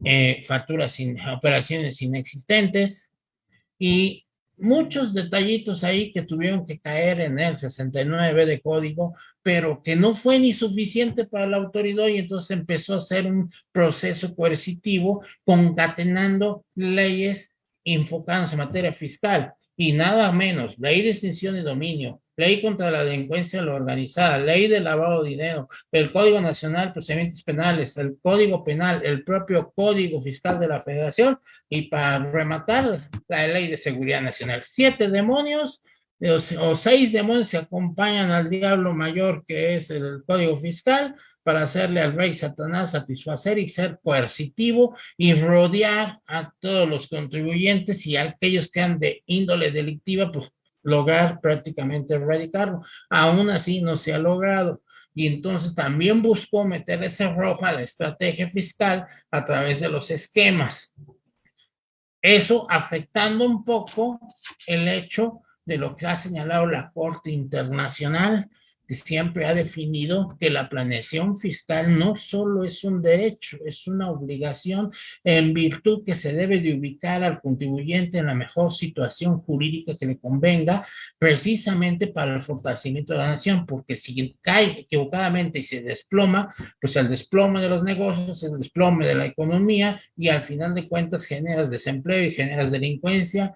eh, facturas sin, operaciones inexistentes y muchos detallitos ahí que tuvieron que caer en el 69 de código, pero que no fue ni suficiente para la autoridad y entonces empezó a hacer un proceso coercitivo concatenando leyes enfocándose en materia fiscal y nada menos, ley de extinción de dominio, ley contra la delincuencia organizada, ley de lavado de dinero, el Código Nacional de Procedimientos Penales, el Código Penal, el propio Código Fiscal de la Federación y para rematar la ley de seguridad nacional. Siete demonios o seis demonios se acompañan al diablo mayor que es el código fiscal para hacerle al rey Satanás satisfacer y ser coercitivo y rodear a todos los contribuyentes y a aquellos que han de índole delictiva, pues lograr prácticamente erradicarlo. Aún así no se ha logrado. Y entonces también buscó meter ese rojo a la estrategia fiscal a través de los esquemas. Eso afectando un poco el hecho de lo que ha señalado la Corte Internacional siempre ha definido que la planeación fiscal no solo es un derecho, es una obligación en virtud que se debe de ubicar al contribuyente en la mejor situación jurídica que le convenga, precisamente para el fortalecimiento de la nación, porque si cae equivocadamente y se desploma, pues el desplome de los negocios, el desplome de la economía y al final de cuentas generas desempleo y generas delincuencia,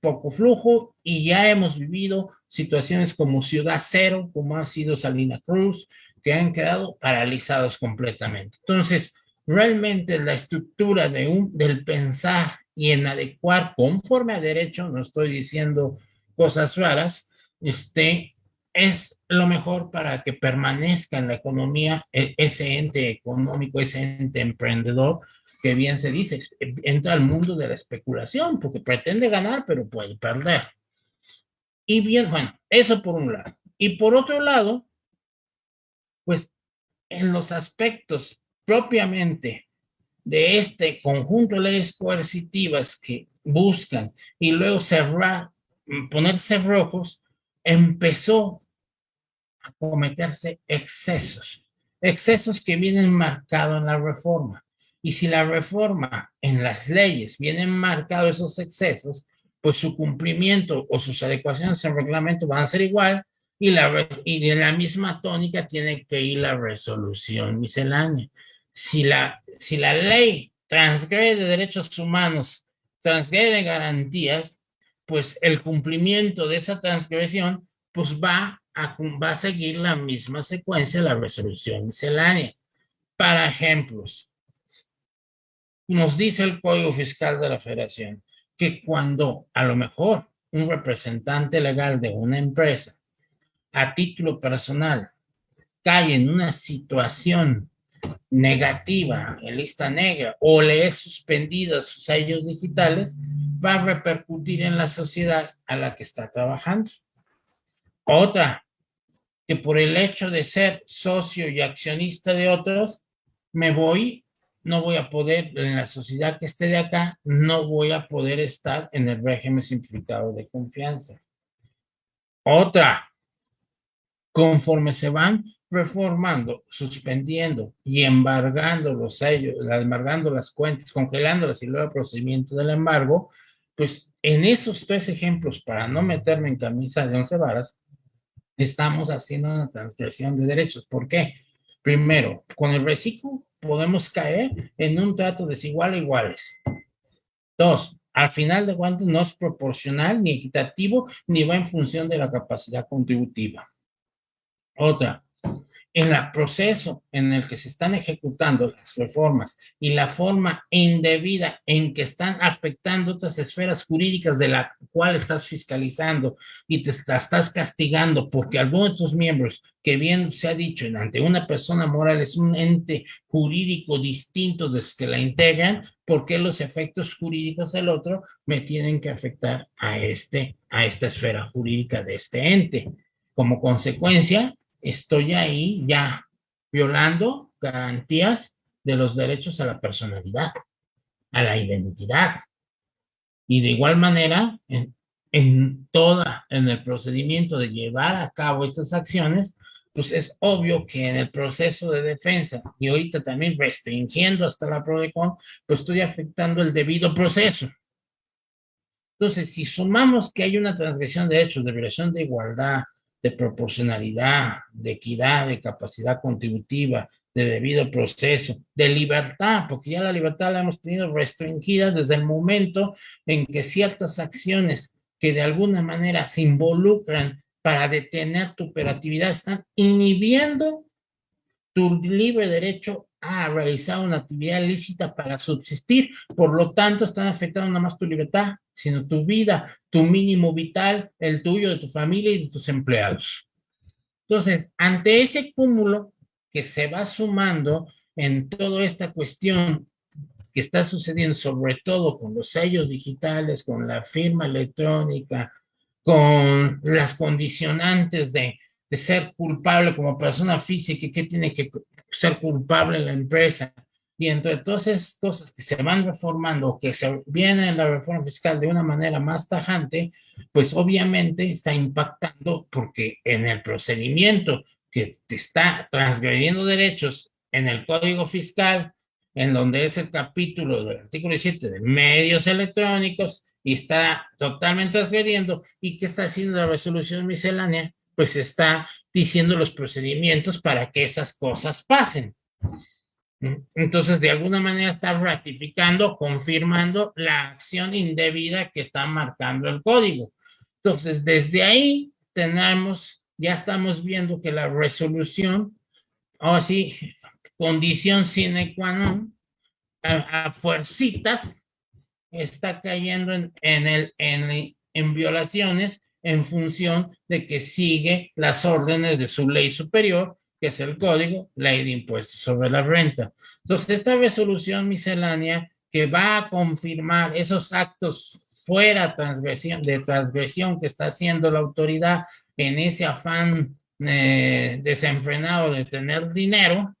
poco flujo y ya hemos vivido situaciones como Ciudad Cero, como ha sido Salina Cruz, que han quedado paralizados completamente. Entonces, realmente la estructura del pensar y en adecuar conforme a derecho, no estoy diciendo cosas raras, este, es lo mejor para que permanezca en la economía e, ese ente económico, ese ente emprendedor, que bien se dice, entra al mundo de la especulación, porque pretende ganar, pero puede perder. Y bien, bueno, eso por un lado. Y por otro lado, pues en los aspectos propiamente de este conjunto de leyes coercitivas que buscan y luego cerrar, ponerse rojos, empezó a cometerse excesos, excesos que vienen marcados en la reforma. Y si la reforma en las leyes vienen marcados esos excesos, pues su cumplimiento o sus adecuaciones al reglamento van a ser igual y, la, y de la misma tónica tiene que ir la resolución miscelánea. Si la, si la ley transgrede derechos humanos, transgrede garantías, pues el cumplimiento de esa transgresión pues va a, va a seguir la misma secuencia la resolución miscelánea. Para ejemplos, nos dice el Código Fiscal de la Federación que cuando a lo mejor un representante legal de una empresa a título personal cae en una situación negativa en lista negra o le es suspendido sus sellos digitales, va a repercutir en la sociedad a la que está trabajando. Otra, que por el hecho de ser socio y accionista de otros, me voy no voy a poder, en la sociedad que esté de acá, no voy a poder estar en el régimen simplificado de confianza. Otra, conforme se van reformando, suspendiendo y embargando los sellos, embargando las cuentas, congelándolas y luego el procedimiento del embargo, pues en esos tres ejemplos, para no meterme en camisa de once varas, estamos haciendo una transgresión de derechos. ¿Por qué? Primero, con el reciclo podemos caer en un trato desigual a iguales. Dos, al final de cuentas no es proporcional ni equitativo ni va en función de la capacidad contributiva. Otra, en el proceso en el que se están ejecutando las reformas y la forma indebida en que están afectando otras esferas jurídicas de la cual estás fiscalizando y te estás castigando porque alguno de tus miembros, que bien se ha dicho, ante una persona moral es un ente jurídico distinto de los que la integran, porque los efectos jurídicos del otro me tienen que afectar a, este, a esta esfera jurídica de este ente. Como consecuencia, estoy ahí ya violando garantías de los derechos a la personalidad, a la identidad. Y de igual manera, en, en toda, en el procedimiento de llevar a cabo estas acciones, pues es obvio que en el proceso de defensa y ahorita también restringiendo hasta la PRODECON, pues estoy afectando el debido proceso. Entonces, si sumamos que hay una transgresión de derechos, de violación de igualdad, de proporcionalidad, de equidad, de capacidad contributiva, de debido proceso, de libertad, porque ya la libertad la hemos tenido restringida desde el momento en que ciertas acciones que de alguna manera se involucran para detener tu operatividad están inhibiendo tu libre derecho a realizar una actividad lícita para subsistir. Por lo tanto, están afectando no más tu libertad, sino tu vida, tu mínimo vital, el tuyo, de tu familia y de tus empleados. Entonces, ante ese cúmulo que se va sumando en toda esta cuestión que está sucediendo, sobre todo con los sellos digitales, con la firma electrónica, con las condicionantes de, de ser culpable como persona física y qué tiene que ser culpable en la empresa. Y entre todas esas cosas que se van reformando, que se viene en la reforma fiscal de una manera más tajante, pues obviamente está impactando porque en el procedimiento que te está transgrediendo derechos en el Código Fiscal, en donde es el capítulo del artículo 17 de medios electrónicos, y está totalmente transgrediendo, y que está haciendo la resolución miscelánea, pues está diciendo los procedimientos para que esas cosas pasen. Entonces, de alguna manera está ratificando, confirmando la acción indebida que está marcando el código. Entonces, desde ahí tenemos, ya estamos viendo que la resolución, o sí, condición sine qua non, a, a fuercitas, está cayendo en, en, el, en, en violaciones en función de que sigue las órdenes de su ley superior, que es el código, ley de impuestos sobre la renta. Entonces, esta resolución miscelánea que va a confirmar esos actos fuera transgresión, de transgresión que está haciendo la autoridad en ese afán eh, desenfrenado de tener dinero,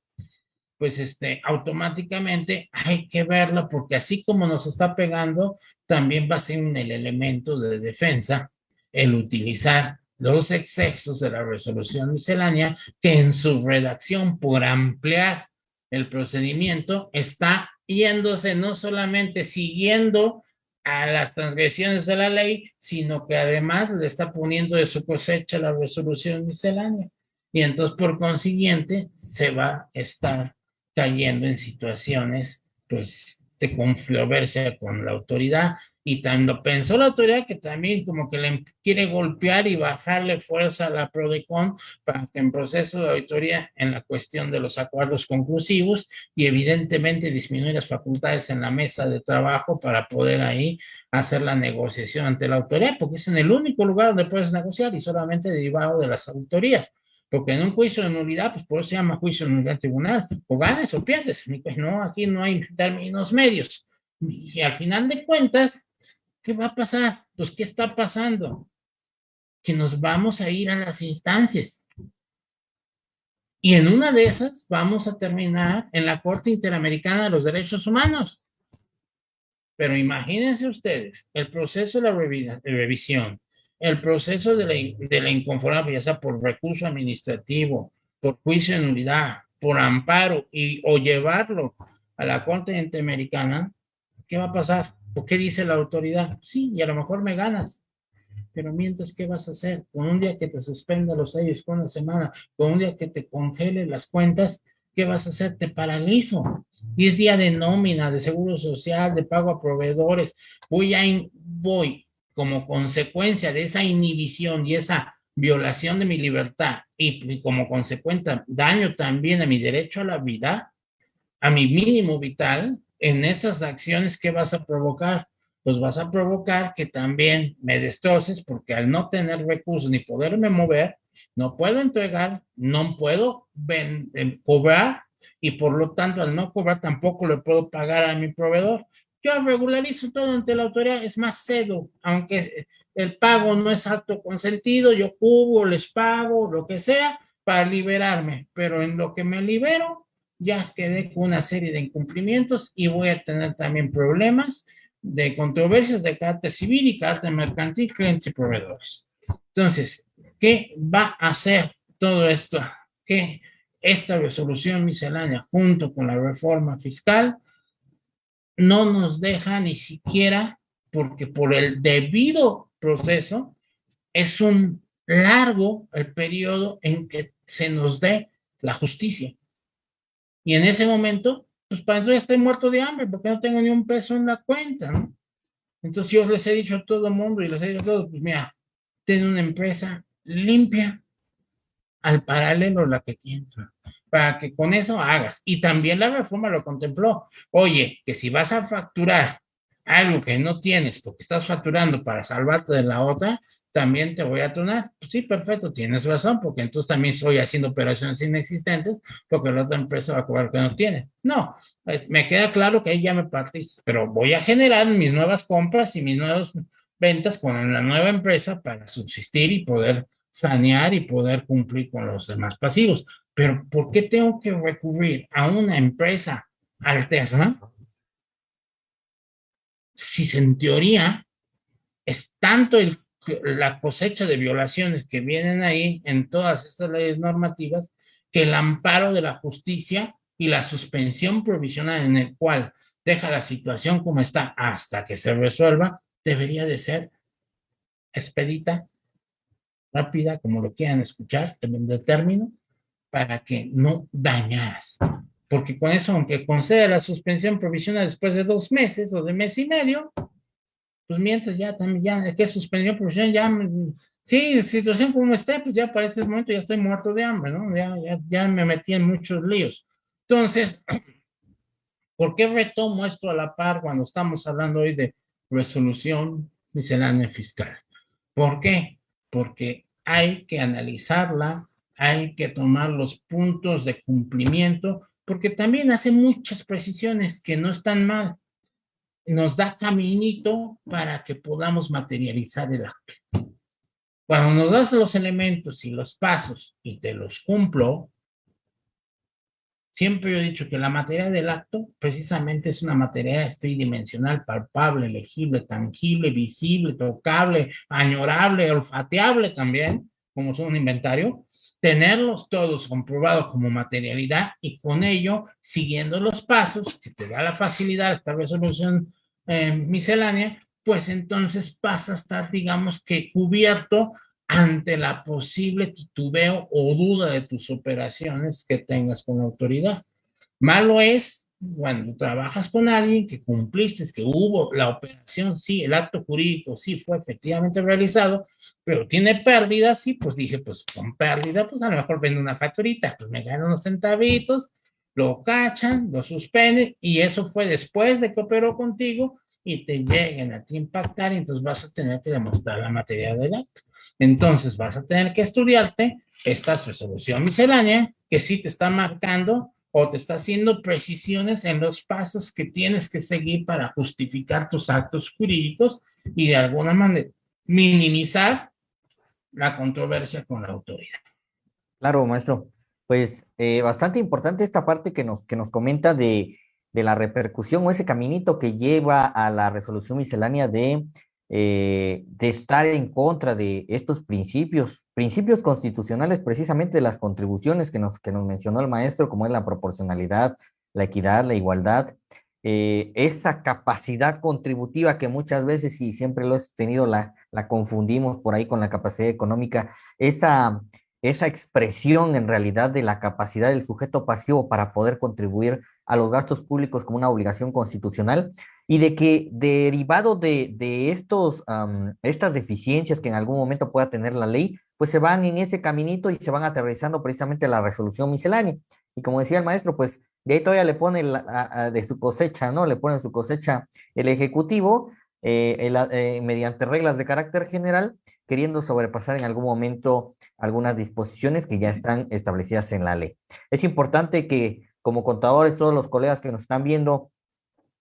pues este, automáticamente hay que verlo porque así como nos está pegando, también va a ser el elemento de defensa el utilizar los excesos de la resolución miscelánea que en su redacción por ampliar el procedimiento está yéndose no solamente siguiendo a las transgresiones de la ley, sino que además le está poniendo de su cosecha la resolución miscelánea. Y entonces, por consiguiente, se va a estar cayendo en situaciones, pues, de controversia con la autoridad y tanto pensó la autoridad que también como que le quiere golpear y bajarle fuerza a la PRODECON para que en proceso de auditoría en la cuestión de los acuerdos conclusivos y evidentemente disminuir las facultades en la mesa de trabajo para poder ahí hacer la negociación ante la autoridad, porque es en el único lugar donde puedes negociar y solamente derivado de las autorías. Porque en un juicio de nulidad, pues por eso se llama juicio de nulidad tribunal, o ganas o pierdes. Pues no, aquí no hay términos medios. Y al final de cuentas, ¿qué va a pasar? Pues, ¿qué está pasando? Que nos vamos a ir a las instancias. Y en una de esas vamos a terminar en la Corte Interamericana de los Derechos Humanos. Pero imagínense ustedes, el proceso de la revisión, el proceso de la, de la inconformidad, ya sea por recurso administrativo, por juicio de nulidad, por amparo y, o llevarlo a la Corte Interamericana, ¿qué va a pasar? ¿O qué dice la autoridad? Sí, y a lo mejor me ganas. Pero mientras, ¿qué vas a hacer? Con un día que te suspenda los sellos con una semana, con un día que te congele las cuentas, ¿qué vas a hacer? Te paralizo. Y es día de nómina, de seguro social, de pago a proveedores. Voy a, voy como consecuencia de esa inhibición y esa violación de mi libertad y como consecuencia daño también a mi derecho a la vida, a mi mínimo vital, en estas acciones, ¿qué vas a provocar? Pues vas a provocar que también me destroces porque al no tener recursos ni poderme mover, no puedo entregar, no puedo eh, cobrar y por lo tanto al no cobrar tampoco le puedo pagar a mi proveedor. Yo regularizo todo ante la autoridad, es más cedo, aunque el pago no es acto consentido, yo cubro, les pago, lo que sea, para liberarme, pero en lo que me libero, ya quedé con una serie de incumplimientos y voy a tener también problemas de controversias de carácter civil y carácter mercantil, clientes y proveedores. Entonces, ¿qué va a hacer todo esto? Que esta resolución miscelánea junto con la reforma fiscal no nos deja ni siquiera, porque por el debido proceso es un largo el periodo en que se nos dé la justicia. Y en ese momento, pues para entonces estoy muerto de hambre porque no tengo ni un peso en la cuenta, ¿no? Entonces yo les he dicho a todo el mundo y les he dicho a todos, pues mira, ten una empresa limpia, al paralelo la que tienes, para que con eso hagas. Y también la reforma lo contempló. Oye, que si vas a facturar algo que no tienes porque estás facturando para salvarte de la otra, también te voy a tronar. Pues sí, perfecto, tienes razón, porque entonces también estoy haciendo operaciones inexistentes porque la otra empresa va a cobrar que no tiene. No, eh, me queda claro que ahí ya me partiste, pero voy a generar mis nuevas compras y mis nuevas ventas con la nueva empresa para subsistir y poder sanear y poder cumplir con los demás pasivos. Pero ¿por qué tengo que recurrir a una empresa alterna si en teoría es tanto la cosecha de violaciones que vienen ahí en todas estas leyes normativas que el amparo de la justicia y la suspensión provisional en el cual deja la situación como está hasta que se resuelva, debería de ser expedita, rápida, como lo quieran escuchar, de término, para que no dañaras porque con eso, aunque conceda la suspensión provisional después de dos meses o de mes y medio, pues mientras ya también, ya, que suspensión provisional, ya, sí, situación como esté, pues ya para ese momento ya estoy muerto de hambre, ¿no? Ya, ya, ya me metí en muchos líos. Entonces, *clears throat* ¿por qué retomo esto a la par cuando estamos hablando hoy de resolución miscelánea fiscal? ¿Por qué? Porque hay que analizarla, hay que tomar los puntos de cumplimiento porque también hace muchas precisiones que no están mal. Nos da caminito para que podamos materializar el acto. Cuando nos das los elementos y los pasos y te los cumplo, siempre he dicho que la materia del acto precisamente es una materia tridimensional, palpable, legible, tangible, visible, tocable, añorable, olfateable también, como son un inventario, tenerlos todos comprobados como materialidad y con ello, siguiendo los pasos que te da la facilidad esta resolución eh, miscelánea, pues entonces pasa a estar, digamos que cubierto ante la posible titubeo o duda de tus operaciones que tengas con la autoridad. Malo es cuando trabajas con alguien que cumpliste, que hubo la operación, sí, el acto jurídico sí fue efectivamente realizado, pero tiene pérdidas, sí, pues dije, pues con pérdida, pues a lo mejor vendo una facturita, pues me gano unos centavitos, lo cachan, lo suspenden, y eso fue después de que operó contigo y te lleguen a ti impactar, y entonces vas a tener que demostrar la materia del acto. Entonces vas a tener que estudiarte esta resolución miscelánea que sí te está marcando o te está haciendo precisiones en los pasos que tienes que seguir para justificar tus actos jurídicos y de alguna manera minimizar la controversia con la autoridad. Claro, maestro. Pues eh, bastante importante esta parte que nos, que nos comenta de, de la repercusión o ese caminito que lleva a la resolución miscelánea de eh, de estar en contra de estos principios, principios constitucionales precisamente de las contribuciones que nos, que nos mencionó el maestro, como es la proporcionalidad, la equidad, la igualdad, eh, esa capacidad contributiva que muchas veces y siempre lo he tenido, la, la confundimos por ahí con la capacidad económica, esa, esa expresión en realidad de la capacidad del sujeto pasivo para poder contribuir a los gastos públicos como una obligación constitucional y de que derivado de, de estos, estas deficiencias que en algún momento pueda tener la ley, pues se van en ese caminito y se van aterrizando precisamente la resolución miscelánea. Y como decía el maestro, pues de ahí todavía le pone de su cosecha, ¿no? Le pone su cosecha el Ejecutivo eh, eh, mediante reglas de carácter general, queriendo sobrepasar en algún momento algunas disposiciones que ya están establecidas en la ley. Es importante que como contadores, todos los colegas que nos están viendo,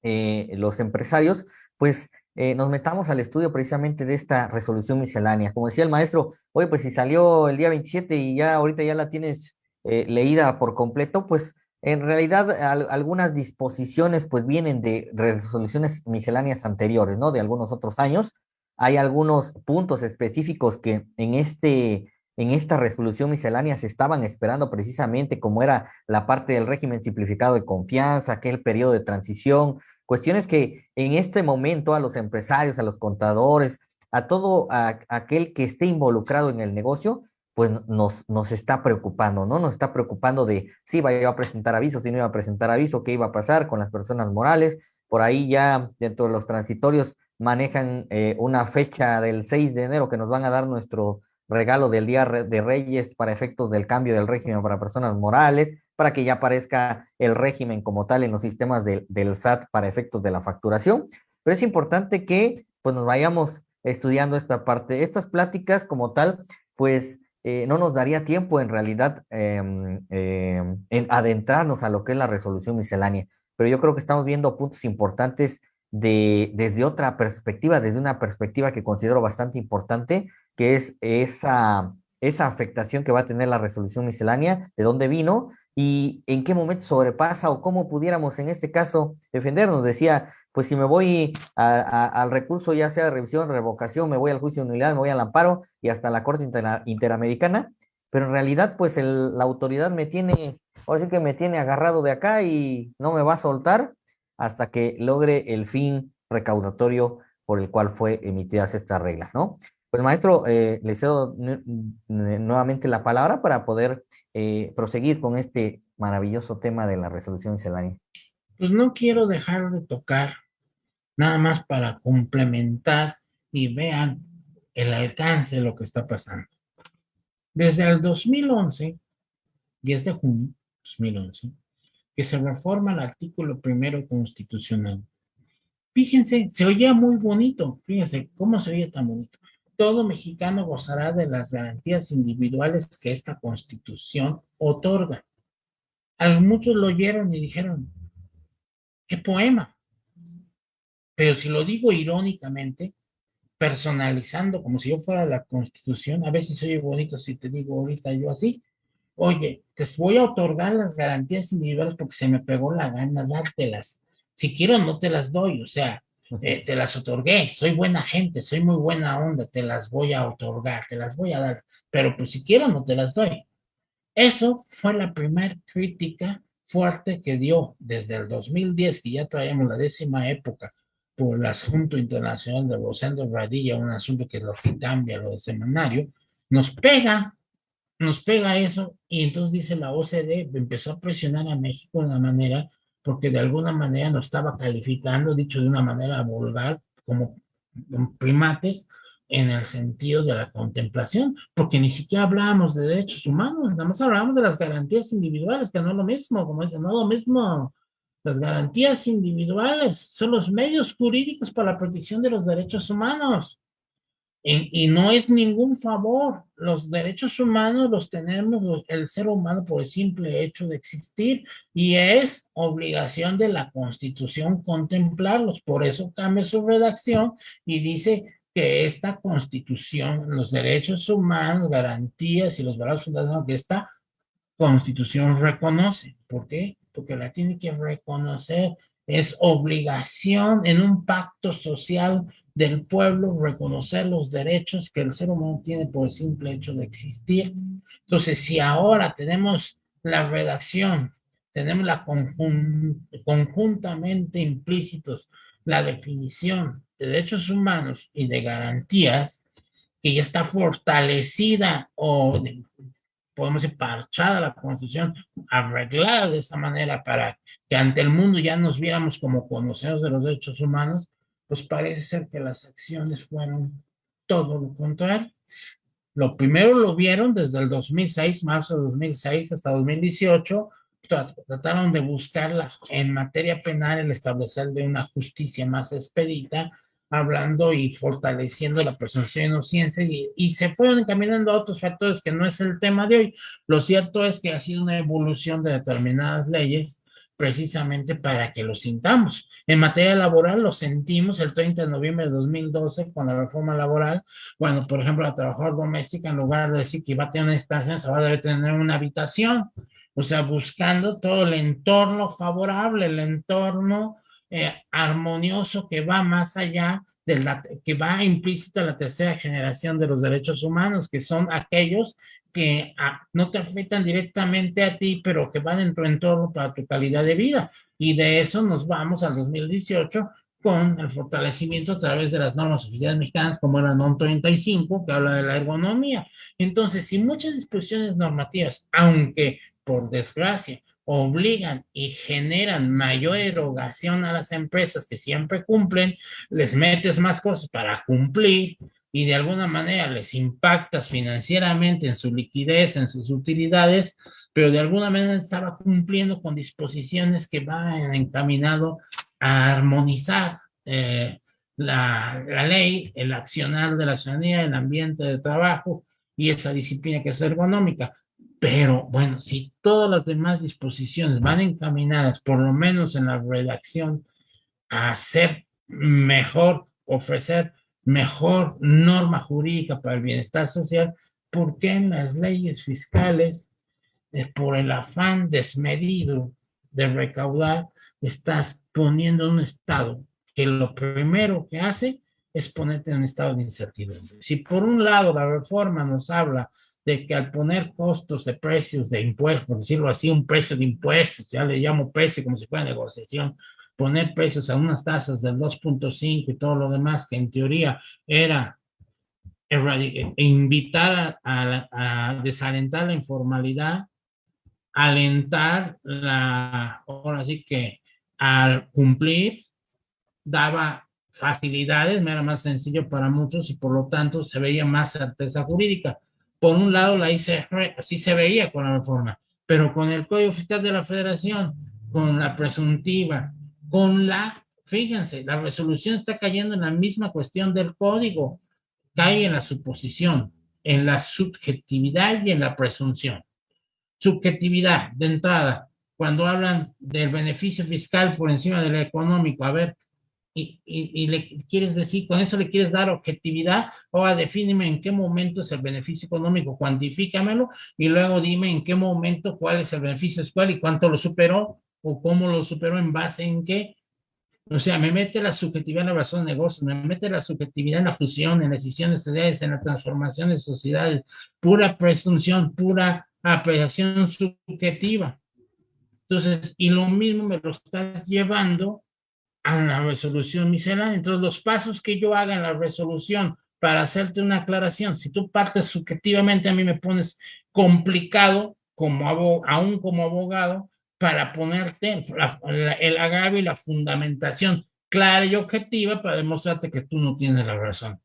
eh, los empresarios, pues eh, nos metamos al estudio precisamente de esta resolución miscelánea. Como decía el maestro, oye, pues si salió el día 27 y ya ahorita ya la tienes eh, leída por completo, pues en realidad algunas disposiciones pues vienen de resoluciones misceláneas anteriores, ¿no? De algunos otros años. Hay algunos puntos específicos que en este en esta resolución miscelánea se estaban esperando precisamente como era la parte del régimen simplificado de confianza, aquel periodo de transición, cuestiones que en este momento a los empresarios, a los contadores, a todo aquel que esté involucrado en el negocio, pues nos, nos está preocupando, ¿no? Nos está preocupando de si iba a presentar aviso, si no iba a presentar aviso, qué iba a pasar con las personas morales. Por ahí ya dentro de los transitorios manejan eh, una fecha del 6 de enero que nos van a dar nuestro regalo del Día de Reyes para efectos del cambio del régimen para personas morales, para que ya aparezca el régimen como tal en los sistemas del SAT para efectos de la facturación. Pero es importante que pues, nos vayamos estudiando esta parte. Estas pláticas como tal, pues eh, no nos daría tiempo en realidad em, em, en adentrarnos a lo que es la resolución miscelánea, pero yo creo que estamos viendo puntos importantes de, desde otra perspectiva, desde una perspectiva que considero bastante importante, que es esa, esa afectación que va a tener la resolución miscelánea, de dónde vino y en qué momento sobrepasa o cómo pudiéramos en este caso defendernos. Decía, pues si me voy al recurso, ya sea de revisión, revocación, me voy al juicio de unidad, me voy al amparo y hasta la Corte Interamericana, pero en realidad, pues la autoridad me tiene, ahora sí que me tiene agarrado de acá y no me va a soltar hasta que logre el fin recaudatorio por el cual fue emitidas estas reglas, ¿no? Pues maestro, eh, le cedo nuevamente la palabra para poder eh, proseguir con este maravilloso tema de la resolución miscelánea pues no quiero dejar de tocar, nada más para complementar y vean el alcance de lo que está pasando. Desde el 2011, 10 de junio 2011, que se reforma el artículo primero constitucional. Fíjense, se oía muy bonito, fíjense cómo se oye tan bonito. Todo mexicano gozará de las garantías individuales que esta constitución otorga. A muchos lo oyeron y dijeron, qué poema. Pero si lo digo irónicamente, personalizando como si yo fuera la constitución, a veces oye bonito si te digo ahorita yo así, oye, te voy a otorgar las garantías individuales porque se me pegó la gana dártelas. Si quiero, no te las doy, o sea, te las otorgué, soy buena gente, soy muy buena onda, te las voy a otorgar, te las voy a dar, pero pues si quiero, no te las doy. Eso fue la primera crítica fuerte que dio desde el 2010, que ya traíamos la décima época, por el asunto internacional de Rosendo Radilla, un asunto que es lo que cambia lo del semanario, nos pega, nos pega eso, y entonces dice la OCDE, empezó a presionar a México de una manera, porque de alguna manera nos estaba calificando, dicho de una manera vulgar, como primates, en el sentido de la contemplación, porque ni siquiera hablábamos de derechos humanos, nada más hablábamos de las garantías individuales, que no es lo mismo, como dicen, no es lo mismo. Las garantías individuales son los medios jurídicos para la protección de los derechos humanos. Y, no es ningún favor. Los derechos humanos los tenemos el ser humano por el simple hecho de existir y es obligación de la Constitución contemplarlos. Por eso cambia su redacción y dice que esta constitución, los derechos humanos, garantías y los valores fundamentales que esta constitución reconoce. ¿Por qué? Porque la tiene que reconocer. Es obligación en un pacto social del pueblo reconocer los derechos que el ser humano tiene por el simple hecho de existir. Entonces, si ahora tenemos la redacción, tenemos la conjuntamente implícitos la definición de derechos humanos y de garantías que ya está fortalecida o podemos decir parchada la constitución, arreglada de esa manera para que ante el mundo ya nos viéramos como conocedores de los derechos humanos, pues parece ser que las acciones fueron todo lo contrario. Lo primero lo vieron desde el 2006, marzo de 2006 hasta 2018, trataron de buscarla en materia penal el establecer de una justicia más expedita, hablando y fortaleciendo la presunción de inocencia y, y, se fueron encaminando a otros factores que no es el tema de hoy. Lo cierto es que ha sido una evolución de determinadas leyes precisamente para que lo sintamos. En materia laboral lo sentimos el 30 de noviembre de 2012 con la reforma laboral. Bueno, por ejemplo, la trabajadora doméstica en lugar de decir que iba a tener una estancia, se va a debe tener una habitación o sea, buscando todo el entorno favorable, el entorno eh, armonioso que va más allá de que va implícito a la tercera generación de los derechos humanos, que son aquellos que ah, no te afectan directamente a ti, pero que van en tu entorno para tu calidad de vida. Y de eso nos vamos al 2018 con el fortalecimiento a través de las normas oficiales mexicanas como la NOM 35, que habla de la ergonomía. Entonces, si muchas disposiciones normativas, aunque por desgracia, obligan y generan mayor erogación a las empresas que siempre cumplen, les metes más cosas para cumplir, y de alguna manera les impactas financieramente en su liquidez, en sus utilidades, pero de alguna manera estaba cumpliendo con disposiciones que van encaminado a armonizar eh, la, la, ley, el accionar de la ciudadanía, el ambiente de trabajo y esa disciplina que es ergonómica. Pero bueno, si todas las demás disposiciones van encaminadas, por lo menos en la redacción, a hacer mejor, ofrecer mejor norma jurídica para el bienestar social, ¿por qué en las leyes fiscales, eh, por el afán desmedido de recaudar, estás poniendo un estado que lo primero que hace es ponerte en un estado de incertidumbre? Si por un lado la reforma nos habla de que al poner costos de precios de impuestos, por decirlo así, un precio de impuestos, ya le llamo precio como si fuera negociación, poner precios a unas tasas del 2.5 y todo lo demás, que en teoría era invitar a, desalentar la informalidad, alentar la, ahora sí que al cumplir, daba facilidades, era más sencillo para muchos y por lo tanto se veía más certeza jurídica. Por un lado, la ICR así se veía con la reforma, pero con el Código Fiscal de la Federación, con la presuntiva, con la, fíjense, la resolución está cayendo en la misma cuestión del código, cae en la suposición, en la subjetividad y en la presunción. Subjetividad, de entrada, cuando hablan del beneficio fiscal por encima del económico, a ver, y, y, le quieres decir, con eso le quieres dar objetividad, o a defíneme en qué momento es el beneficio económico, cuantifícamelo, y luego dime en qué momento cuál es el beneficio fiscal y cuánto lo superó, o cómo lo superó en base en qué. O sea, me mete la subjetividad en la razón de negocio, me mete la subjetividad en la fusión, en las decisiones sociedades, en la transformación de sociedades, pura presunción, pura apreciación subjetiva. Entonces, y lo mismo me lo estás llevando a la resolución miscelánea. Entonces, los pasos que yo haga en la resolución para hacerte una aclaración, si tú partes subjetivamente, a mí me pones complicado, como aún como abogado, para ponerte el agravio y la fundamentación clara y objetiva para demostrarte que tú no tienes la razón.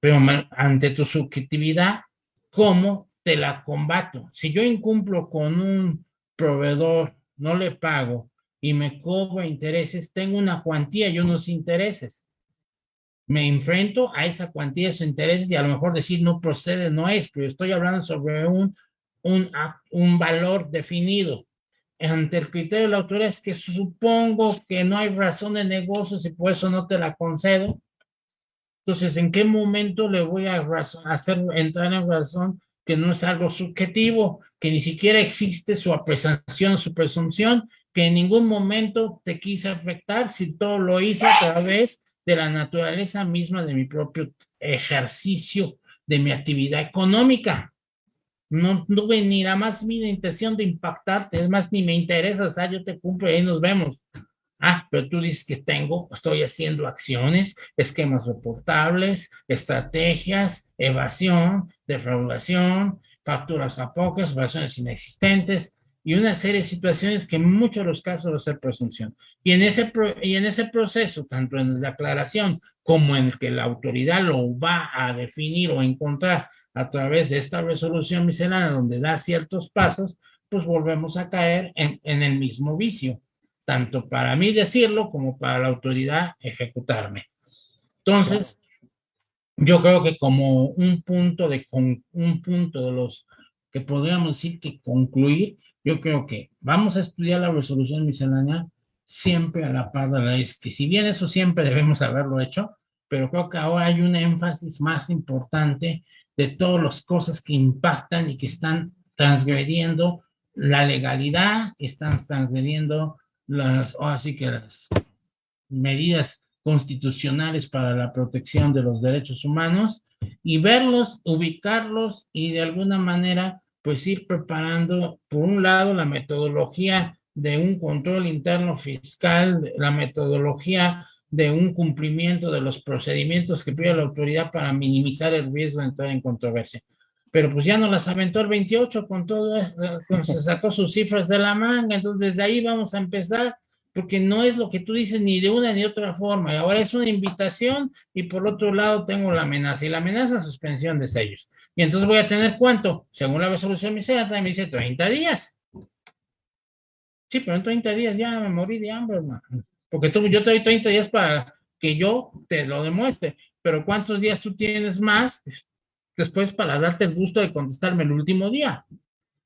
Pero ante tu subjetividad, ¿cómo te la combato? Si yo incumplo con un proveedor, no le pago y me cobro intereses, tengo una cuantía y unos intereses. Me enfrento a esa cuantía de esos intereses y a lo mejor decir no procede, no es, pero estoy hablando sobre un, un, un valor definido ante el criterio de la autoridad es que supongo que no hay razón de negocios y por eso no te la concedo. Entonces, ¿en qué momento le voy a hacer entrar en razón que no es algo subjetivo, que ni siquiera existe su apreciación, su presunción, que en ningún momento te quise afectar si todo lo hice a través de la naturaleza misma de mi propio ejercicio de mi actividad económica? No tuve ni la más mínima intención de impactarte, es más, ni me interesa, o sea, yo te cumplo y ahí nos vemos. Ah, pero tú dices que tengo, estoy haciendo acciones, esquemas reportables, estrategias, evasión, defraudación, facturas a pocas, operaciones inexistentes y una serie de situaciones que en muchos de los casos va a ser presunción. Y en ese, y en ese proceso, tanto en la aclaración como en el que la autoridad lo va a definir o encontrar a través de esta resolución miscelánea donde da ciertos pasos, pues volvemos a caer en, en el mismo vicio, tanto para mí decirlo como para la autoridad ejecutarme. Entonces, yo creo que como un punto de, un punto de los que podríamos decir que concluir, yo creo que vamos a estudiar la resolución miscelánea siempre a la par de la que si bien eso siempre debemos haberlo hecho, pero creo que ahora hay un énfasis más importante de todas las cosas que impactan y que están transgrediendo la legalidad, están transgrediendo las, así que las medidas constitucionales para la protección de los derechos humanos y verlos, ubicarlos y de alguna manera pues ir preparando por un lado la metodología de un control interno fiscal, la metodología de un cumplimiento de los procedimientos que pide la autoridad para minimizar el riesgo de entrar en controversia. Pero pues ya no las aventó el 28 con todo, se sacó sus cifras de la manga, entonces desde ahí vamos a empezar, porque no es lo que tú dices ni de una ni de otra forma. Ahora es una invitación y por otro lado tengo la amenaza y la amenaza suspensión de sellos. Y entonces voy a tener cuánto, según la resolución misera, también me dice 30 días. Sí, pero en 30 días ya me morí de hambre, hermano. Porque tú, yo te doy 30 días para que yo te lo demuestre. Pero ¿cuántos días tú tienes más después para darte el gusto de contestarme el último día?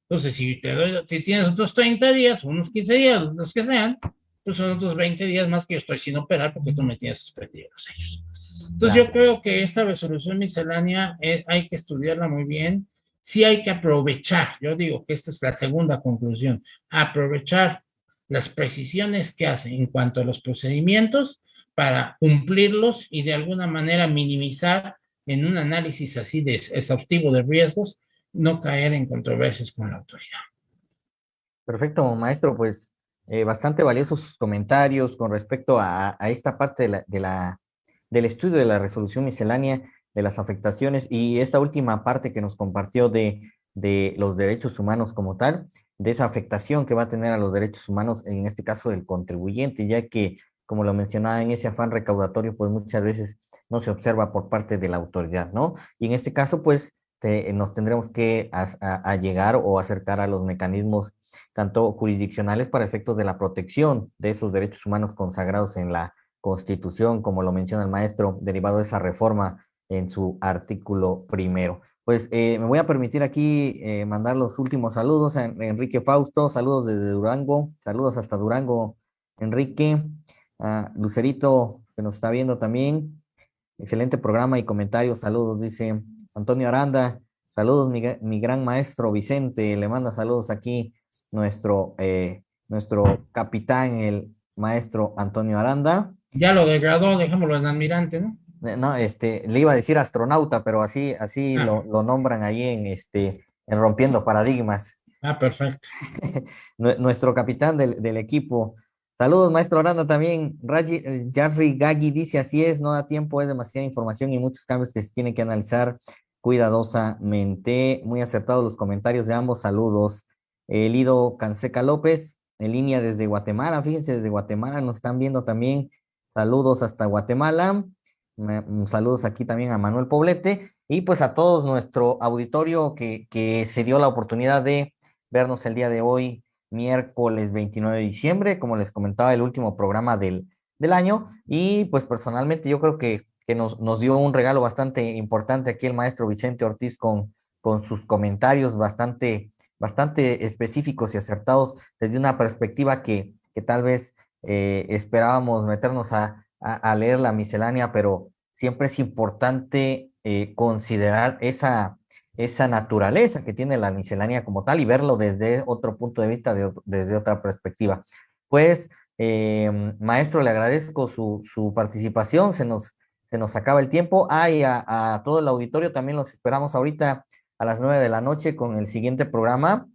Entonces, si, te doy, si tienes otros 30 días, unos 15 días, los que sean, pues son otros 20 días más que yo estoy sin operar porque tú me tienes suspendido los sellos. Entonces, yo creo que esta resolución miscelánea eh, hay que estudiarla muy bien. Sí hay que aprovechar, yo digo que esta es la segunda conclusión, aprovechar las precisiones que hace en cuanto a los procedimientos para cumplirlos y de alguna manera minimizar en un análisis así de exhaustivo de riesgos, no caer en controversias con la autoridad. Perfecto, maestro, pues eh, bastante valiosos sus comentarios con respecto a, a esta parte de la, de la, del estudio de la resolución miscelánea de las afectaciones y esta última parte que nos compartió de, de los derechos humanos como tal, de esa afectación que va a tener a los derechos humanos, en este caso del contribuyente, ya que, como lo mencionaba, en ese afán recaudatorio, pues muchas veces no se observa por parte de la autoridad, ¿no? Y en este caso, pues, nos tendremos que a, llegar o acercar a los mecanismos tanto jurisdiccionales para efectos de la protección de esos derechos humanos consagrados en la Constitución, como lo menciona el maestro, derivado de esa reforma en su artículo primero. Pues eh, me voy a permitir aquí eh, mandar los últimos saludos a Enrique Fausto, saludos desde Durango, saludos hasta Durango, Enrique, a Lucerito, que nos está viendo también, excelente programa y comentarios, saludos, dice Antonio Aranda, saludos mi, gran maestro Vicente, le manda saludos aquí nuestro, eh, nuestro capitán, el maestro Antonio Aranda. Ya lo degradó, dejémoslo en admirante, ¿no? Eh, no, este, le iba a decir astronauta, pero así, así ah. lo, nombran ahí en, este, en Rompiendo Paradigmas. Ah, perfecto. *laughs* Nuestro capitán del, equipo. Saludos, maestro Aranda, también. Raji, eh, Jarry Gaggi dice, así es, no da tiempo, es demasiada información y muchos cambios que se tienen que analizar cuidadosamente. Muy acertados los comentarios de ambos. Saludos. Lido Canseca López, en línea desde Guatemala. Fíjense, desde Guatemala nos están viendo también. Saludos hasta Guatemala. Saludos aquí también a Manuel Poblete y pues a todos nuestro auditorio que, que se dio la oportunidad de vernos el día de hoy, miércoles 29 de diciembre, como les comentaba, el último programa del, del año. Y pues personalmente yo creo que que nos, nos dio un regalo bastante importante aquí el maestro Vicente Ortiz con, con sus comentarios bastante, bastante específicos y acertados desde una perspectiva que, que tal vez eh, esperábamos meternos a, a, leer la miscelánea, pero siempre es importante eh, considerar esa, esa naturaleza que tiene la miscelánea como tal y verlo desde otro punto de vista, desde otra perspectiva. Pues, eh, maestro, le agradezco su, su participación, se nos, se nos acaba el tiempo. Ah, y a, todo el auditorio también los esperamos ahorita a las nueve de la noche con el siguiente programa,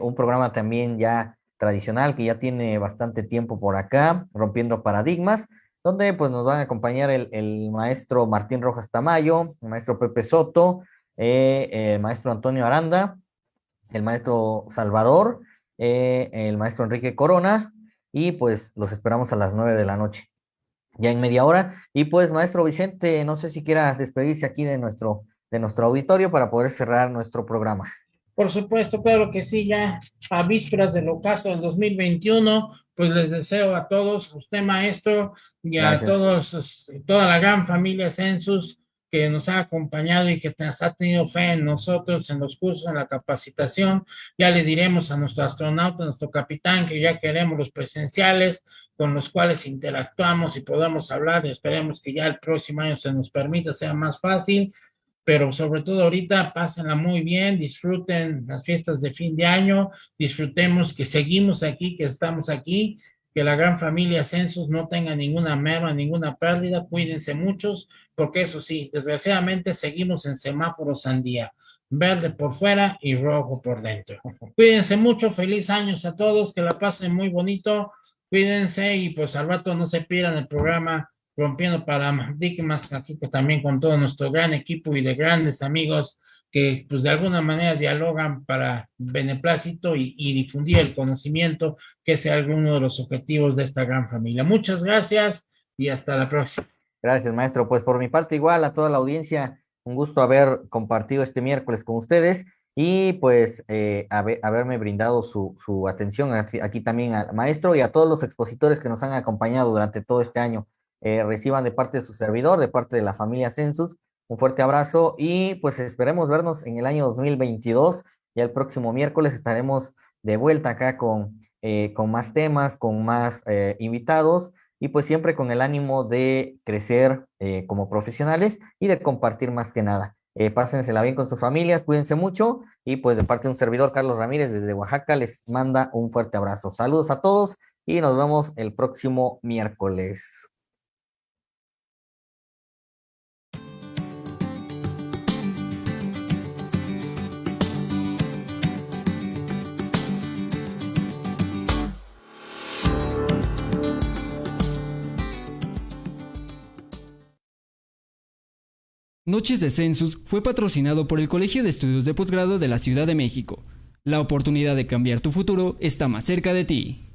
un programa también ya tradicional que ya tiene bastante tiempo por acá, rompiendo paradigmas, donde pues nos van a acompañar el, maestro Martín Rojas Tamayo, el maestro Pepe Soto, eh, el maestro Antonio Aranda, el maestro Salvador, eh, el maestro Enrique Corona, y pues los esperamos a las nueve de la noche ya en media hora. Y pues, maestro Vicente, no sé si quieras despedirse aquí de nuestro, de nuestro auditorio para poder cerrar nuestro programa. Por supuesto, claro que sí, ya a vísperas del ocaso del 2021, pues les deseo a todos, a usted maestro y a todos, toda la gran familia Census, que nos ha acompañado y que nos ha tenido fe en nosotros, en los cursos, en la capacitación. Ya le diremos a nuestro astronauta, a nuestro capitán, que ya queremos los presenciales con los cuales interactuamos y podamos hablar. Esperemos que ya el próximo año se nos permita, sea más fácil, pero sobre todo ahorita pásenla muy bien, disfruten las fiestas de fin de año, disfrutemos que seguimos aquí, que estamos aquí, que la gran familia Census no tenga ninguna merma, ninguna pérdida, cuídense muchos, porque eso sí, desgraciadamente seguimos en semáforo sandía, verde por fuera y rojo por dentro. *laughs* Cuídense mucho, feliz años a todos, que la pasen muy bonito, cuídense y pues al rato no se pierdan el programa Rompiendo Paradigmas, aquí también con todo nuestro gran equipo y de grandes amigos que pues de alguna manera dialogan para beneplácito y, difundir el conocimiento, que sea alguno de los objetivos de esta gran familia. Muchas gracias y hasta la próxima. Gracias, maestro. Pues por mi parte igual a toda la audiencia, un gusto haber compartido este miércoles con ustedes y pues eh, haber, haberme brindado su, su atención aquí, también al maestro y a todos los expositores que nos han acompañado durante todo este año. Eh, reciban de parte de su servidor, de parte de la familia Census, un fuerte abrazo y pues esperemos vernos en el año 2022. Ya el próximo miércoles estaremos de vuelta acá con, eh, con más temas, con más eh, invitados y pues siempre con el ánimo de crecer como profesionales y de compartir más que nada. Pásensela bien con sus familias, cuídense mucho y pues de parte de un servidor, Carlos Ramírez desde Oaxaca, les manda un fuerte abrazo. Saludos a todos y nos vemos el próximo miércoles. Noches de Census fue patrocinado por el Colegio de Estudios de Posgrado de la Ciudad de México. La oportunidad de cambiar tu futuro está más cerca de ti.